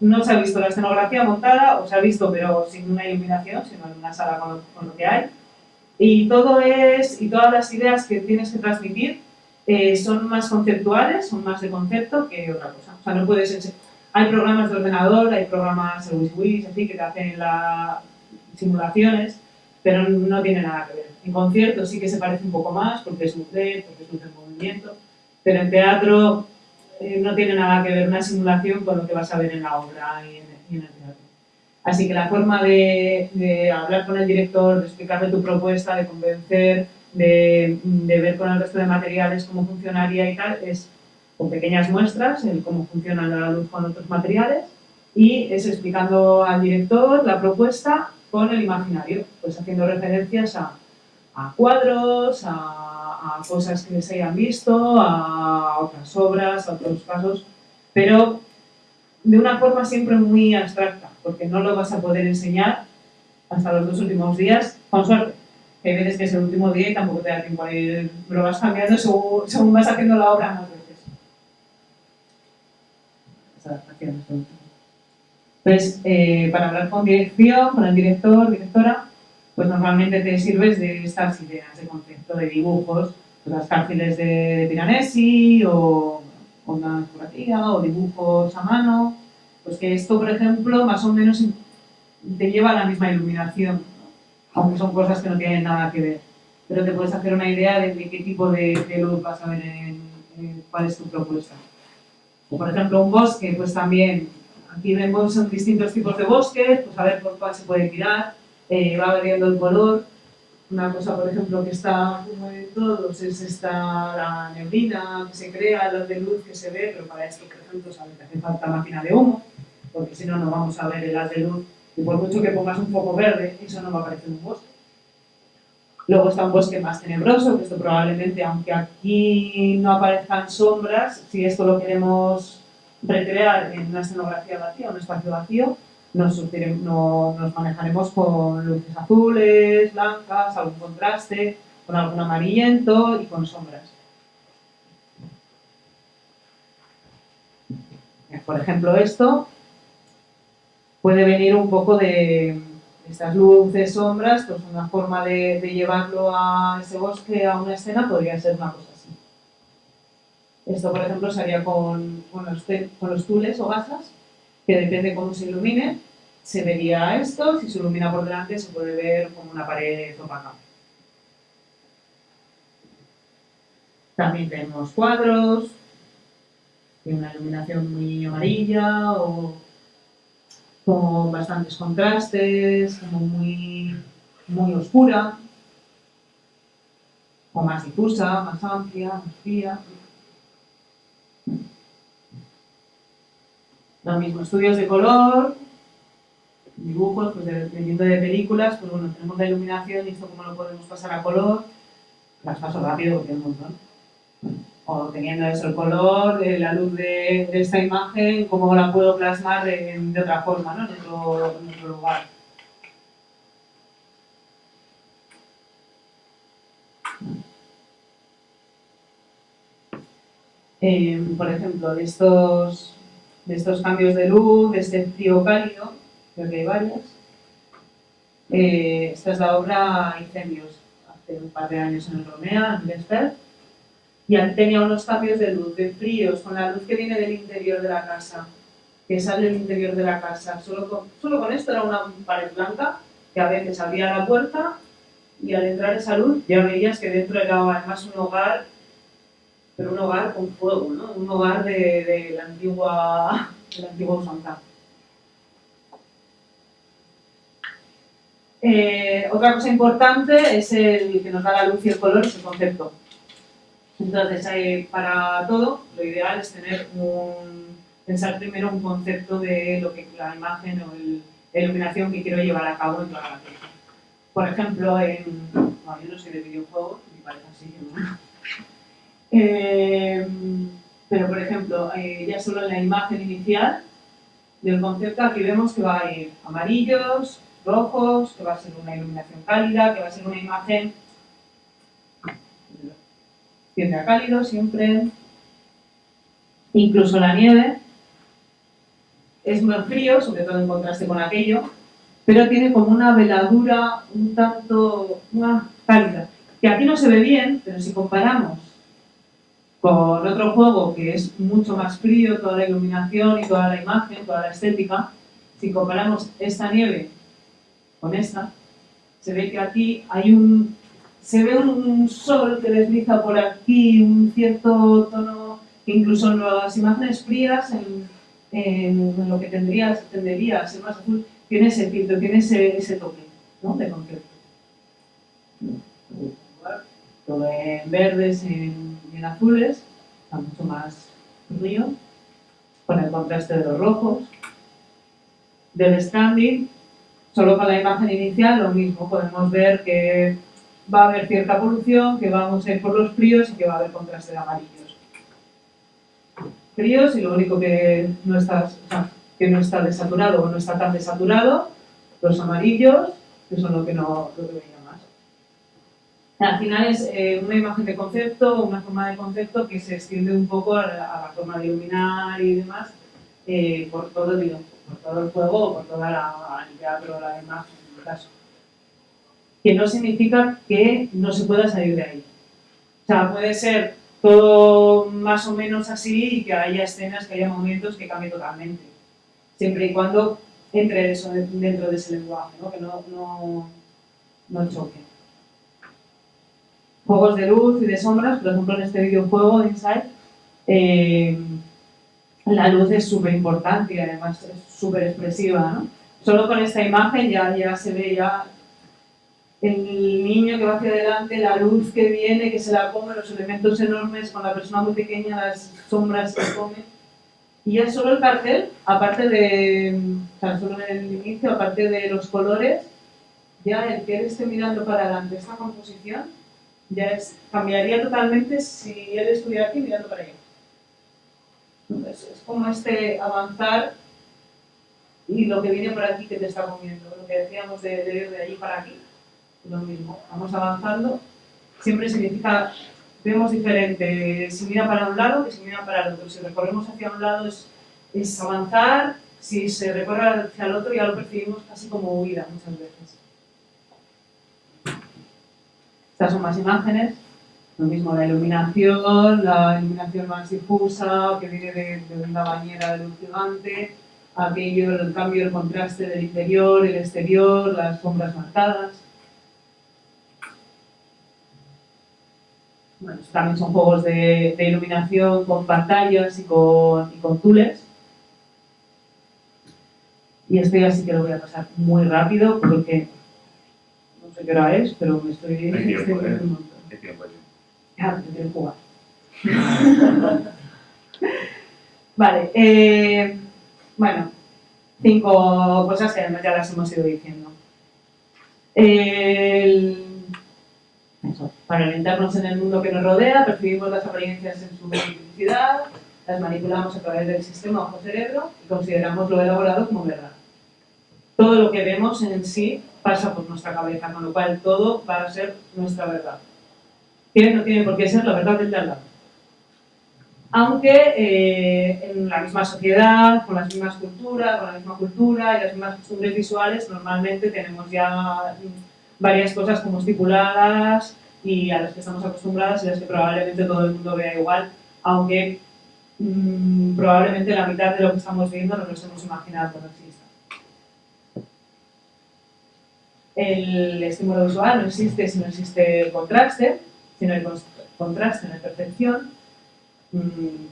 no se ha visto la escenografía montada, o se ha visto pero sin una iluminación, sino en una sala con, lo que hay. Y todo es, y todas las ideas que tienes que transmitir eh, son más conceptuales, son más de concepto que otra cosa. O sea, no puedes Hay programas de ordenador, hay programas, el WisWis, así, que te hacen las simulaciones, pero no tiene nada que ver. En concierto sí que se parece un poco más, porque es un LED, porque es en movimiento, pero en teatro eh, no tiene nada que ver una simulación con lo que vas a ver en la obra y en, el teatro. Así que la forma de, hablar con el director, de explicarle tu propuesta, de convencer, de, de ver con el resto de materiales cómo funcionaría y tal, es con pequeñas muestras, el cómo funciona la luz con otros materiales, y es explicando al director la propuesta con el imaginario, pues haciendo referencias a, a cuadros, a, cosas que se hayan visto, a otras obras, a otros casos, pero de una forma siempre muy abstracta, porque no lo vas a poder enseñar hasta los dos últimos días, con suerte. Hay veces que es el último día y tampoco te da tiempo a ir, lo vas cambiando según, según vas haciendo la obra más veces. Entonces, eh, para hablar con dirección, con el director, directora, pues normalmente te sirves de estas ideas de concepto de dibujos, pues las cárceles de, de Piranesi o onda curativa o dibujos a mano, pues que esto, por ejemplo, más o menos te lleva a la misma iluminación, aunque son cosas que no tienen nada que ver. Pero te puedes hacer una idea de, qué tipo de, luz vas a ver en, cuál es tu propuesta. O, por ejemplo, un bosque, pues también, aquí vemos distintos tipos de bosques, pues a ver por cuál se puede tirar, eh, va variando el color. Una cosa, por ejemplo, que está como de todos es esta la neblina que se crea, la de luz que se ve, pero para esto, por ejemplo, sabe que hace falta máquina de humo, porque si no, no vamos a ver el haz de luz. Y por mucho que pongas un foco verde, eso no va a aparecer en un bosque. Luego está un bosque más tenebroso, que esto probablemente, aunque aquí no aparezcan sombras, si esto lo queremos recrear en una escenografía vacía, un espacio vacío, nos, nos manejaremos con luces azules, blancas, algún contraste, con algún amarillento y con sombras. Por ejemplo, esto puede venir un poco de estas luces, sombras, pues una forma de, llevarlo a ese bosque, a una escena, podría ser una cosa así. Esto, por ejemplo, sería con, con, los, con los tules o gasas, que depende cómo se ilumine, se vería esto, si se ilumina por delante se puede ver como una pared opaca. También tenemos cuadros, tiene una iluminación muy amarilla o con bastantes contrastes, como muy, muy oscura, o más difusa, más amplia, más fría. Lo mismo, estudios de color, dibujos, pues dependiendo de películas, pues bueno, tenemos la iluminación y esto cómo lo podemos pasar a color, las paso rápido porque es un. O teniendo eso, el color, eh, la luz de, esta imagen, cómo la puedo plasmar de, otra forma, ¿no? En otro, en otro lugar. Eh, por ejemplo, de estos, de estos cambios de luz, de este frío cálido, creo que hay varias. Eh, esta es la obra Incendios, hace un par de años en Romea, en Vesper, y tenía unos cambios de luz, de fríos, con la luz que viene del interior de la casa, que sale del interior de la casa. Solo con, solo con esto era una pared blanca, que a veces abría la puerta y al entrar esa luz ya veías que dentro era además un hogar, pero un hogar con fuego, ¿no? un hogar de, la antigua, de la antigua Eh, otra cosa importante es el que nos da la luz y el color, ese concepto. Entonces, para todo, lo ideal es tener un, pensar primero un concepto de lo que la imagen o la iluminación que quiero llevar a cabo en toda la pieza. Por ejemplo, en, yo no soy de videojuegos, me parece así, ¿no? Eh, pero por ejemplo, eh, ya solo en la imagen inicial del concepto aquí vemos que va a ir amarillos, rojos, que va a ser una iluminación cálida, que va a ser una imagen tiende a cálido siempre. Incluso la nieve es muy frío, sobre todo en contraste con aquello, pero tiene como una veladura un tanto más cálida, que aquí no se ve bien, pero si comparamos con otro juego que es mucho más frío, toda la iluminación y toda la imagen, toda la estética, si comparamos esta nieve con esta, se ve que aquí hay un, se ve un sol que desliza por aquí, un cierto tono incluso en las imágenes frías, en, lo que tendría, tendería a ser más azul, tiene ese filtro, tiene ese, ese toque ¿no? de concepto. Todo en verdes y azules, está mucho más frío, con el contraste de los rojos. Del standing Solo con la imagen inicial lo mismo, podemos ver que va a haber cierta polución, que vamos a ir por los fríos y que va a haber contraste de amarillos. Fríos y lo único que no está, que no está desaturado o no está tan desaturado, los amarillos, que son lo que no lo que veía más. Al final es eh, una imagen de concepto, una forma de concepto que se extiende un poco a la, forma de iluminar y demás, eh, por todo el juego, por toda la, el teatro, la imagen, en el caso. Que no significa que no se pueda salir de ahí. O sea, puede ser todo más o menos así y que haya escenas, que haya momentos que cambien totalmente. Siempre y cuando entre eso dentro de ese lenguaje, ¿no? que no, no, no choque. Juegos de luz y de sombras, por ejemplo en este videojuego de Inside, eh, la luz es súper importante y además es súper expresiva. ¿no? Solo con esta imagen ya, ya se ve ya el niño que va hacia adelante, la luz que viene, que se la come, los elementos enormes, con la persona muy pequeña, las sombras que come. Y ya solo el cartel, aparte de, o sea, solo en el inicio, aparte de los colores, ya el que él esté mirando para adelante esta composición, ya es, cambiaría totalmente si él estuviera aquí mirando para allá. Entonces, es como este avanzar y lo que viene por aquí que te está comiendo, lo que decíamos de, de ir de allí para aquí lo mismo, vamos avanzando, siempre significa, vemos diferente. Si mira para un lado que si mira para el otro, si recorremos hacia un lado es, es avanzar, si se recorre hacia el otro ya lo percibimos casi como huida muchas veces. Estas son más imágenes, lo mismo la iluminación, la iluminación más difusa, que viene de, de una bañera de luz gigante, aquello, el cambio, el contraste del interior, el exterior, las sombras marcadas. Bueno, también son juegos de, iluminación con pantallas y con, y tules. Y esto ya sí que lo voy a pasar muy rápido porque sé qué hora es, pero me estoy... Hay tiempo, ¿eh? Hay tiempo, Ya, te quiero jugar. vale, eh, bueno, cinco cosas que además ya las hemos ido diciendo. El, para orientarnos en el mundo que nos rodea, percibimos las apariencias en su multiplicidad, las manipulamos a través del sistema ojo-cerebro y consideramos lo elaborado como verdad. Todo lo que vemos en sí pasa por nuestra cabeza, con lo cual todo va a ser nuestra verdad. Que no tiene por qué ser la verdad del de lado. Aunque eh, en la misma sociedad, con las mismas culturas, con la misma cultura y las mismas costumbres visuales, normalmente tenemos ya varias cosas como estipuladas y a las que estamos acostumbradas y las que probablemente todo el mundo vea igual, aunque mmm, probablemente la mitad de lo que estamos viendo no nos hemos imaginado que no exista. El estímulo visual no existe si no existe el contraste, si no hay contraste no hay percepción. Mm,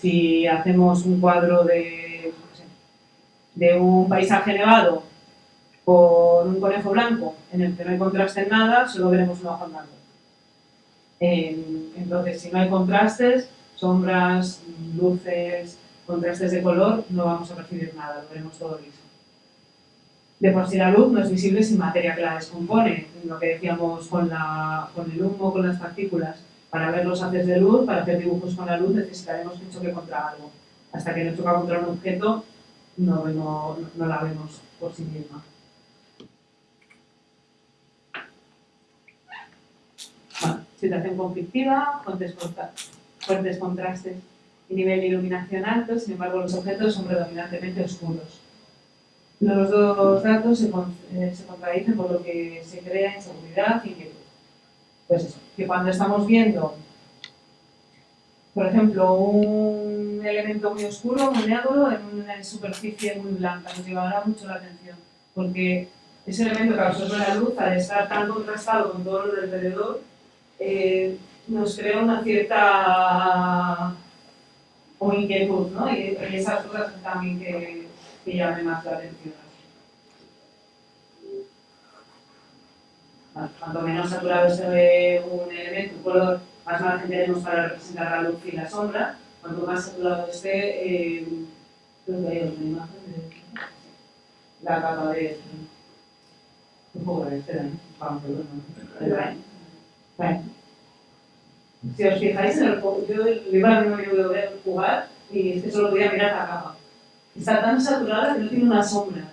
si hacemos un cuadro de, un paisaje nevado con un conejo blanco en el que no hay contraste en nada, solo veremos un ojo andando. entonces, si no hay contrastes, sombras, luces, contrastes de color, no vamos a percibir nada, lo veremos todo liso. De por sí la luz no es visible sin materia que la descompone, lo que decíamos con, la, con el humo, con las partículas. Para ver los haces de luz, para hacer dibujos con la luz, necesitaremos que choque contra algo. Hasta que no choca contra un objeto, no, no la vemos por sí misma. situación conflictiva, fuertes contrastes y nivel de iluminación alto, sin embargo los objetos son predominantemente oscuros. Los dos datos se, eh, se contradicen por lo que se crea inseguridad y inquietud. Pues eso, que cuando estamos viendo, por ejemplo, un elemento muy oscuro, muy negro, en una superficie muy blanca, nos llevará mucho la atención, porque ese elemento que absorbe la luz, al estar tan contrastado con todo lo alrededor, eh, nos crea una cierta o inquietud, ¿no? Y, esas cosas también que, que llamen más la atención. Cuanto menos saturado se ve un elemento, un color, más margen tenemos para representar la luz y la sombra. Cuanto más saturado esté, eh, creo que hay una imagen de la capa de... Un poco de ¿eh? Vamos, perdón. Si os fijáis, en el, yo le iba a ver jugar y es que solo podía mirar la capa. Está tan saturada que no tiene una sombra.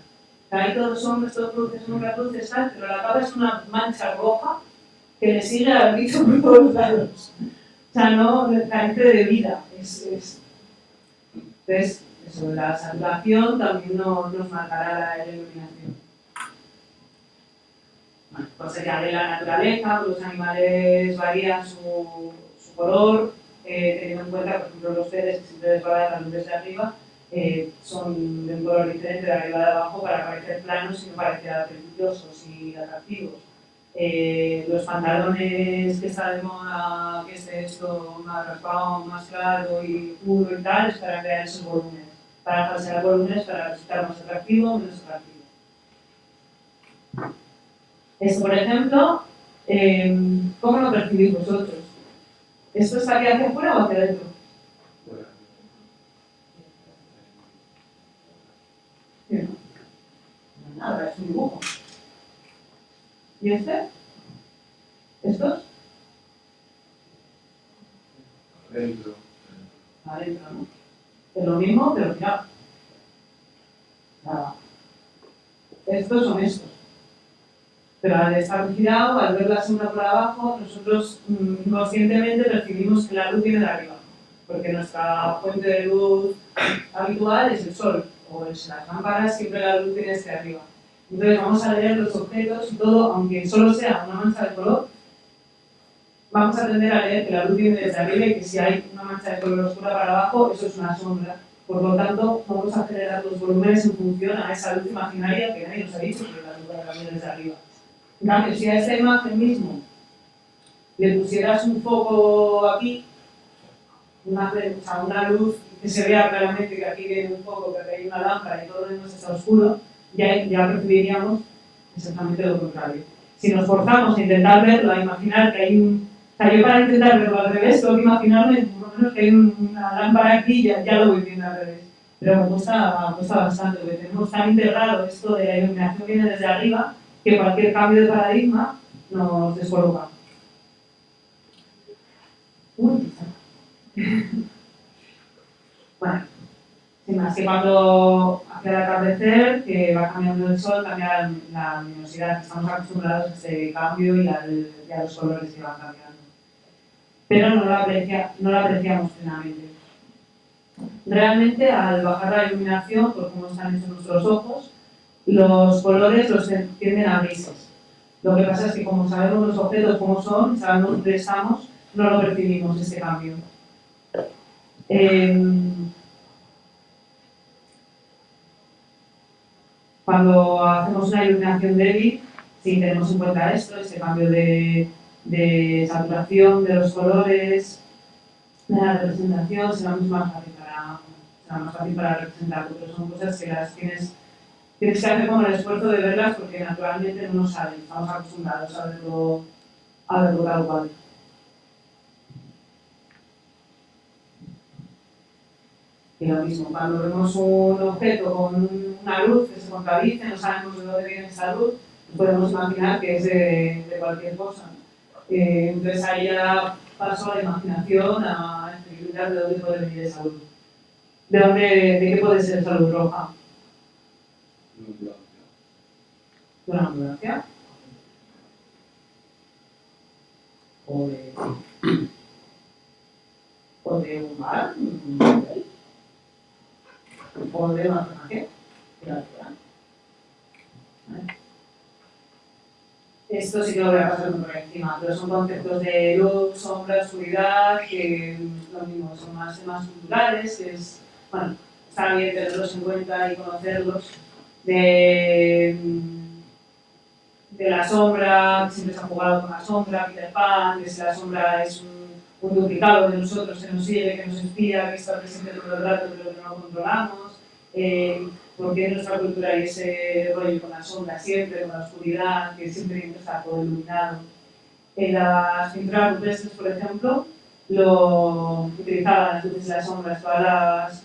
Hay todos sombras, todos luces, sombras, luces, tal, pero la capa es una mancha roja que le sigue al bicho por todos lados. O sea, no carece de vida. Es, es, es, eso, la saturación también no, nos marcará la iluminación. Bueno, pues sería de la naturaleza, los animales varían su, color, eh, teniendo en cuenta, por ejemplo, los peces que siempre les desde arriba, eh, son de un color diferente de arriba de abajo para parecer planos y no parecer apetitosos y atractivos. Eh, los pantalones que está de moda, que es esto más raspado, más claro y puro y tal, es para crear esos volúmenes, para falsear volúmenes para resultar más atractivo o menos atractivo. Esto, por ejemplo, eh, ¿cómo lo percibís vosotros? ¿Esto está aquí hacia afuera o hacia adentro? No, nada, es un dibujo. ¿Y este? ¿Estos? Dentro. Adentro, ¿no? Es lo mismo, pero mirad. Nada. Estos son estos. Pero al estar girado, al ver la sombra por abajo, nosotros mm, conscientemente percibimos que la luz viene de arriba. Porque nuestra fuente de luz habitual es el sol, o en las lámparas siempre la luz viene desde arriba. Entonces vamos a leer los objetos y todo, aunque solo sea una mancha de color, vamos a tender a leer que la luz viene desde arriba y que si hay una mancha de color oscura para abajo, eso es una sombra. Por lo tanto, vamos a generar los volúmenes en función a esa luz imaginaria que nadie nos ha dicho, pero la luz viene desde arriba. En cambio, si a esta imagen mismo le pusieras un foco aquí, una luz que se vea claramente que aquí viene un foco, que aquí hay una lámpara y todo lo demás está oscuro, ya, ya percibiríamos exactamente lo contrario. Si nos forzamos a intentar verlo, a imaginar que hay un... O sea, yo para intentar verlo al revés, tengo que imaginarme por lo menos que hay una lámpara aquí y ya, ya lo voy viendo al revés. Pero me cuesta, me bastante, porque tenemos tan integrado esto de la iluminación que viene desde arriba, que cualquier cambio de paradigma nos descoloca. Uy, bueno, sin más que cuando hacia el atardecer, que va cambiando el sol, cambia la luminosidad, estamos acostumbrados a ese cambio y, al, y a los colores que van cambiando. Pero no lo, aprecia, no lo apreciamos plenamente. Realmente, al bajar la iluminación, por cómo están hechos nuestros ojos, los colores los tienden a grises. Lo que pasa es que como sabemos los objetos cómo son, sabemos dónde estamos, no lo percibimos ese cambio. Eh, cuando hacemos una iluminación débil, si tenemos en cuenta esto, ese cambio de, de saturación de los colores, de la representación, será mucho más fácil para, será más fácil para representarlo, pero son cosas que las tienes tienes que hacer como el esfuerzo de verlas porque naturalmente no lo saben, estamos acostumbrados a verlo, a verlo tal cual. Y lo mismo, cuando vemos un objeto con una luz que se contradice, no sabemos de dónde viene esa luz, podemos imaginar que es de, de cualquier cosa. Eh, entonces ahí ya paso a la imaginación, a explicar de dónde puede venir esa luz. ¿De, dónde, de qué puede ser esa luz roja? de una ambulancia o de, o de un bar, un hotel, o de una personaje Esto sí que lo voy a pasar por encima, pero son conceptos de luz, sombra, oscuridad, que lo mismo, son más temas culturales, es, bueno, está bien tenerlos en cuenta y conocerlos, de, de la sombra, siempre se ha jugado con la sombra, Peter Pan, que si la sombra es un, un duplicado de nosotros que nos sigue, que nos espía, que está presente todo el rato pero que no controlamos, eh, porque en nuestra cultura hay ese rollo con la sombra siempre, con la oscuridad, que siempre está todo iluminado. En las pinturas rupestres, por ejemplo, lo utilizaban las luces y las sombras, todas las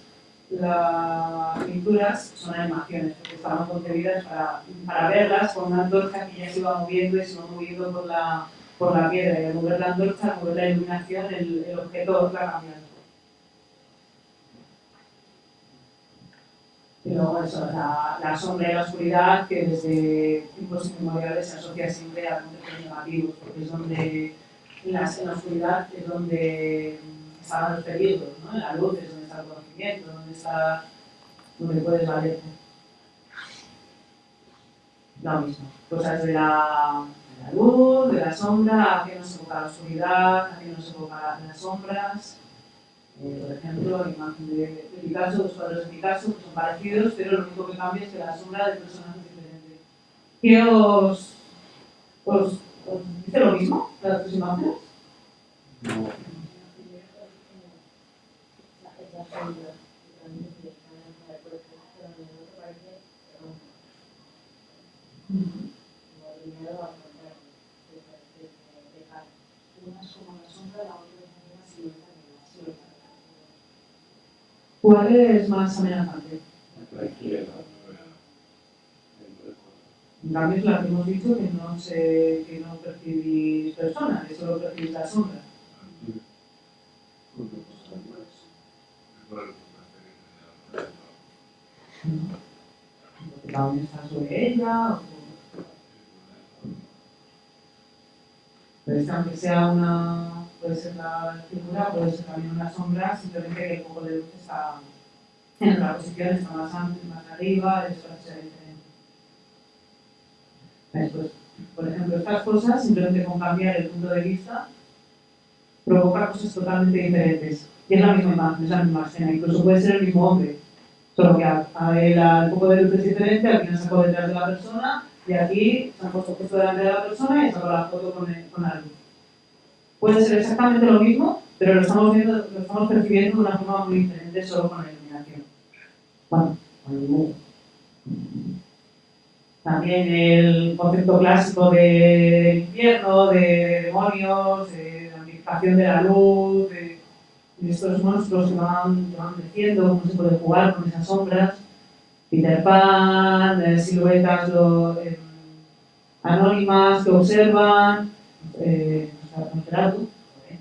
las pinturas son animaciones, porque estaban concebidas para, para verlas con una antorcha que ya se iba moviendo y se iba moviendo por la, por la piedra. Y al mover la antorcha, al mover la iluminación, el, el objeto va cambiando. Luego eso, la, la, sombra y la oscuridad, que desde tiempos inmemoriales se asocia siempre a conceptos negativos, porque es donde, en la, oscuridad es donde estaban los peligros, ¿no? en la luz es donde está el conocimiento, donde está donde puedes valerte. Lo mismo, cosas de la, la luz, de la sombra, a qué nos evoca la oscuridad, a qué nos evoca las sombras. Eh, por ejemplo, la imagen de, de Picasso, los cuadros de Picasso que son parecidos, pero lo único que cambia es que la sombra de personajes es diferente. ¿Qué os, os, os dice lo mismo las dos imágenes? No. ¿Cuál es más amenazante? La que hemos dicho que no, se, que no percibís personas, que solo percibís la sombra. También está sobre ella. O... Es que aunque sea una, puede ser la figura, puede ser también una sombra, simplemente que el foco de luz está en otra posición, está más antes, más arriba, eso ser diferente. Después, por ejemplo, estas cosas, simplemente con cambiar el punto de vista, provoca cosas totalmente diferentes. Y es la misma imagen, es la misma escena, incluso puede ser el mismo hombre. Solo que a, a él de luz es diferente, aquí nos sacó detrás de la persona y aquí se han puesto justo delante de la persona y sacó la foto con, con la luz. Puede ser exactamente lo mismo, pero lo estamos, viendo, lo estamos percibiendo de una forma muy diferente solo con la iluminación. Bueno. También el concepto clásico de infierno, de demonios, de la amplificación de la luz, de, de estos monstruos que van, que van creciendo, cómo se puede jugar con esas sombras. Peter Pan, eh, siluetas lo, eh, anónimas que observan, eh, Nosferatu, qué.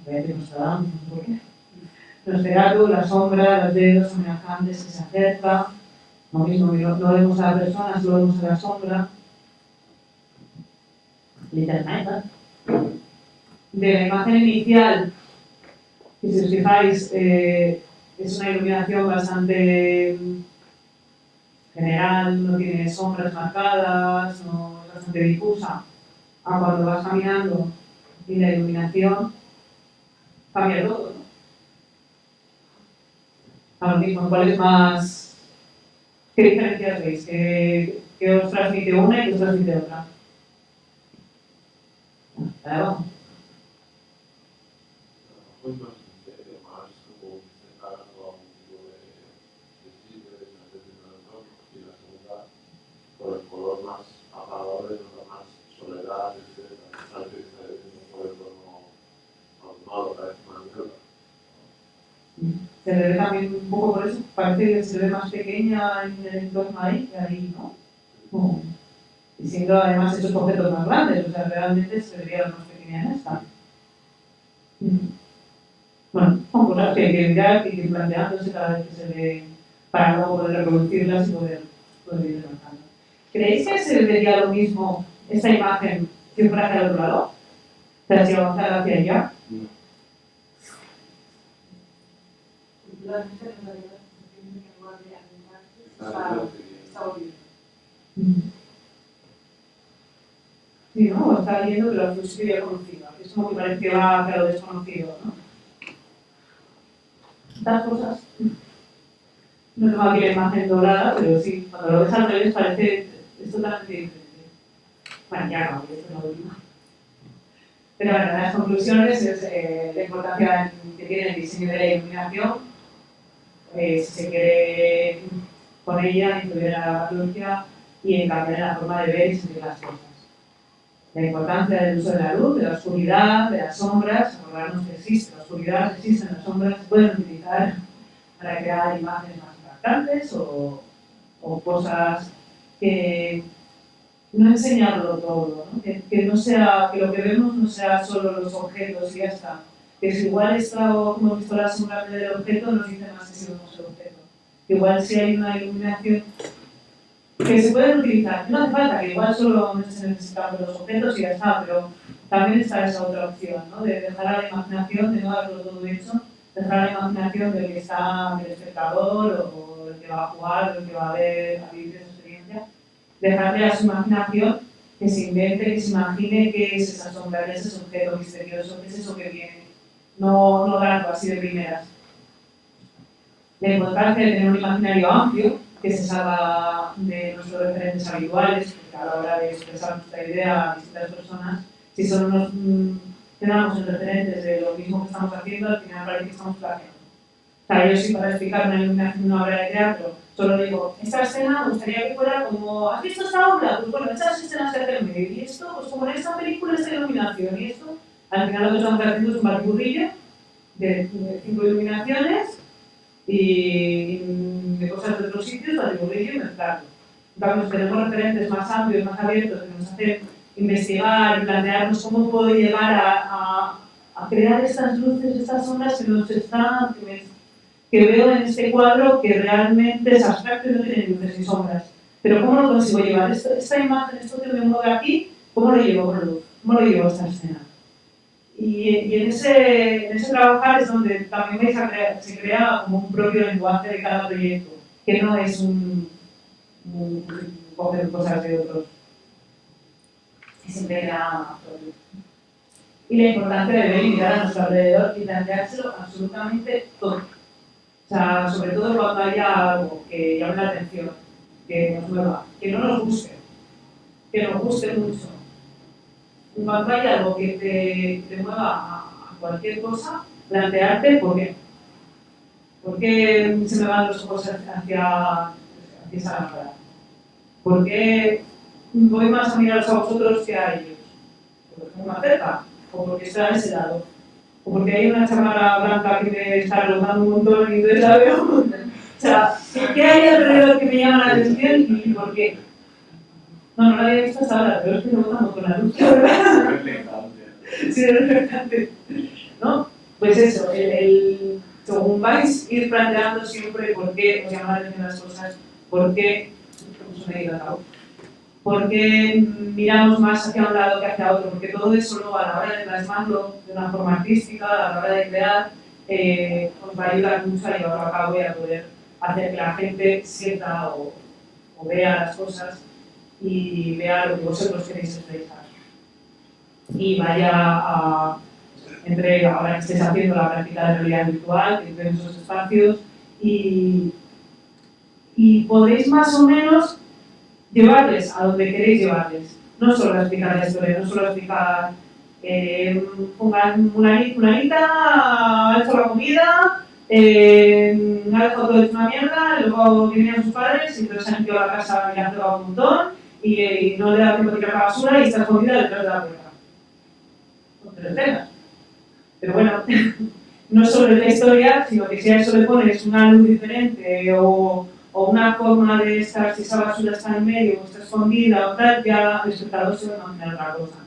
Nosferatu, la sombra, los dedos amenazantes que se acerca, lo mismo, no, vemos a la persona, solo vemos a la sombra. De la imagen inicial, si os fijáis, eh, es una iluminación bastante general, no tiene sombras marcadas, no, es bastante difusa. Ah, cuando vas caminando y la iluminación cambia todo. ¿no? Ahora mismo, ¿cuál es más? ¿Qué diferencias veis? ¿Qué, qué os transmite una y qué os transmite otra? Abajo. por el color más apagado y lo más soledad, etc. Antes de un pueblo no normal, parece más mierda. Se le ve también un poco por eso, parece que se ve más pequeña en el entorno ahí que ahí, ¿no? Y siendo además esos objetos más grandes, o sea, realmente se vería más pequeña en esta. Mm. Bueno, son cosas que hay que mirar que ir planteándose cada vez que se ve para luego poder reproducirlas y poder, poder ir avanzando. ¿Creéis que se vería lo mismo esta imagen si fuera hacia el otro lado? O sea, si avanzara hacia allá. Sí, ¿no? Está viendo que lo que había conocido. Es como que parece que lo desconocido, ¿no? Estas cosas. No tengo aquí la imagen dorada, pero sí, cuando lo ves al revés parece es totalmente diferente. Bueno, ya no, esto no lo digo. Pero bueno, las conclusiones es eh, la importancia que tiene el diseño de la iluminación. Eh, si se quiere con ella influir a la patología y en cambiar la forma de ver y sentir las cosas. La importancia del uso de la luz, de la oscuridad, de las sombras, acordarnos que existe la oscuridad, existen las sombras, se pueden utilizar para crear imágenes más impactantes o, o cosas que no enseñarlo todo, ¿no? Que, que no sea, que lo que vemos no sea solo los objetos y ya está. Que si igual está, como visto la sombra del objeto, nos dice más que si vemos el objeto. Igual si hay una iluminación que se pueden utilizar, no hace falta, que igual solo se necesitan los objetos y ya está, pero también está esa otra opción, ¿no? De dejar a la imaginación, de no darlo todo hecho, dejar a la imaginación del que está, del espectador o, o el que va a jugar, el que va a ver, a vivir esa experiencia, dejarle a su imaginación que se invente, que se imagine qué es esa sombra, qué es ese objeto misterioso, qué es eso que viene. No, no darlo así de primeras. La importancia de tener un imaginario amplio, que se salga de nuestros referentes habituales, a la hora de expresar nuestra idea a distintas personas, si solo nos mm, quedamos en referentes de lo mismo que estamos haciendo, al final parece que estamos plagiando. O sea, yo sí para explicar una, una obra de teatro, solo digo, esta escena me gustaría que fuera como, ¿has visto esta obra? Pues bueno, estas escenas se hacen medio, y esto, pues como en esta película, esta iluminación, y esto, al final lo que estamos haciendo es un batiburrillo de, cinco iluminaciones y de cosas de otros sitios, batiburrillo y mezclarlo. Vamos, tenemos referentes más amplios, más abiertos, que nos hacen investigar y plantearnos cómo puedo llegar a, a, a crear estas luces, estas sombras que nos están, que me que veo en este cuadro que realmente es abstracto y no tiene luces ni sombras. Pero ¿cómo lo consigo llevar? Esto, esta imagen, esto que me mueve aquí, ¿cómo lo llevo con luz? ¿Cómo lo llevo a esta escena? Y, en, ese, en ese trabajar es donde también se crea como un propio lenguaje de cada proyecto, que no es un, un, coger cosas de otros. Y siempre propio. Y la importancia de ver y mirar a nuestro alrededor y planteárselo absolutamente todo o sea, sobre todo cuando haya algo que llame la atención, que nos mueva, que no nos guste, que nos guste mucho. Cuando haya algo que te, te mueva a, cualquier cosa, plantearte por qué. ¿Por qué se me van los ojos hacia, hacia esa lámpara? ¿Por qué voy más a miraros a vosotros que a ellos? Porque estoy más cerca, o porque estoy a ese lado o porque hay una chamarra blanca que me está rotando un montón y entonces la veo. o sea, ¿qué hay alrededor que me llama la atención y por qué? No, no la había visto hasta ahora, pero es que me gusta con la luz, ¿verdad? sí, es reflectante. ¿No? Pues eso, el, el, según vais ir planteando siempre por qué os llaman la atención las cosas, por qué, ¿cómo se cabo? por qué miramos más hacia un lado que hacia otro, porque todo eso luego a la hora de plasmarlo de una forma artística, a la hora de crear, eh, os va a ayudar mucho a llevarlo a cabo y a poder hacer que la gente sienta o, o vea las cosas y vea lo que vosotros queréis expresar. Y vaya a, entre ahora que estéis haciendo la práctica de realidad virtual, que en esos espacios, y, y podéis más o menos llevarles a donde queréis llevarles. No solo explicar la historia, no solo explicar eh, una, una ha hecho la comida, eh, ha dejado todo una mierda, luego vienen sus padres y entonces han limpiado la casa y ha pegado un montón y, no le da tiempo de tirar la basura y está escondida detrás de la puerta. Pero, pero bueno, no solo es la historia, sino que si a eso le pones una luz diferente o o una forma de estar, si esa basura está en medio o está escondida o tal, ya el espectador se va a imaginar otra cosa.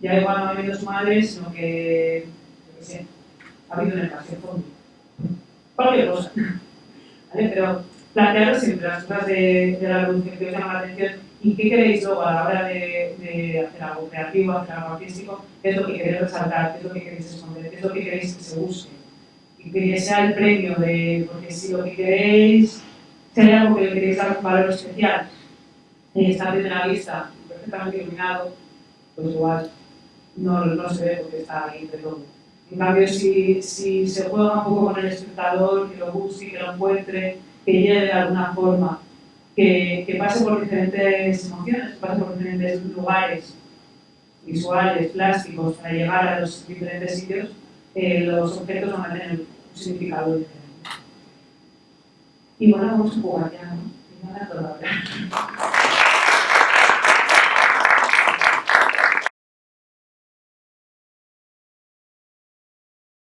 Ya igual no ha venido su madre, sino que, yo sé, ha habido en el paseo fondo. Cualquier cosa. ¿Vale? Pero plantearos siempre las cosas de, de la revolución que os llaman la atención y qué queréis luego a la hora de, de hacer algo creativo, hacer algo artístico, qué es lo que queréis resaltar, qué es lo que queréis esconder, qué es lo que queréis que se busque. Y que sea el premio de, porque si lo que queréis si hay algo que le queréis dar un valor especial y está bien en la vista, perfectamente iluminado, pues igual no, no se ve porque está ahí de todo. En cambio, si, si se juega un poco con el espectador, que lo busque, que lo encuentre, que llegue de alguna forma, que, pase por diferentes emociones, pase por diferentes lugares visuales, plásticos, para llegar a los diferentes sitios, eh, los objetos van a tener un significado diferente. Y bueno, vamos a jugar ya, ¿no?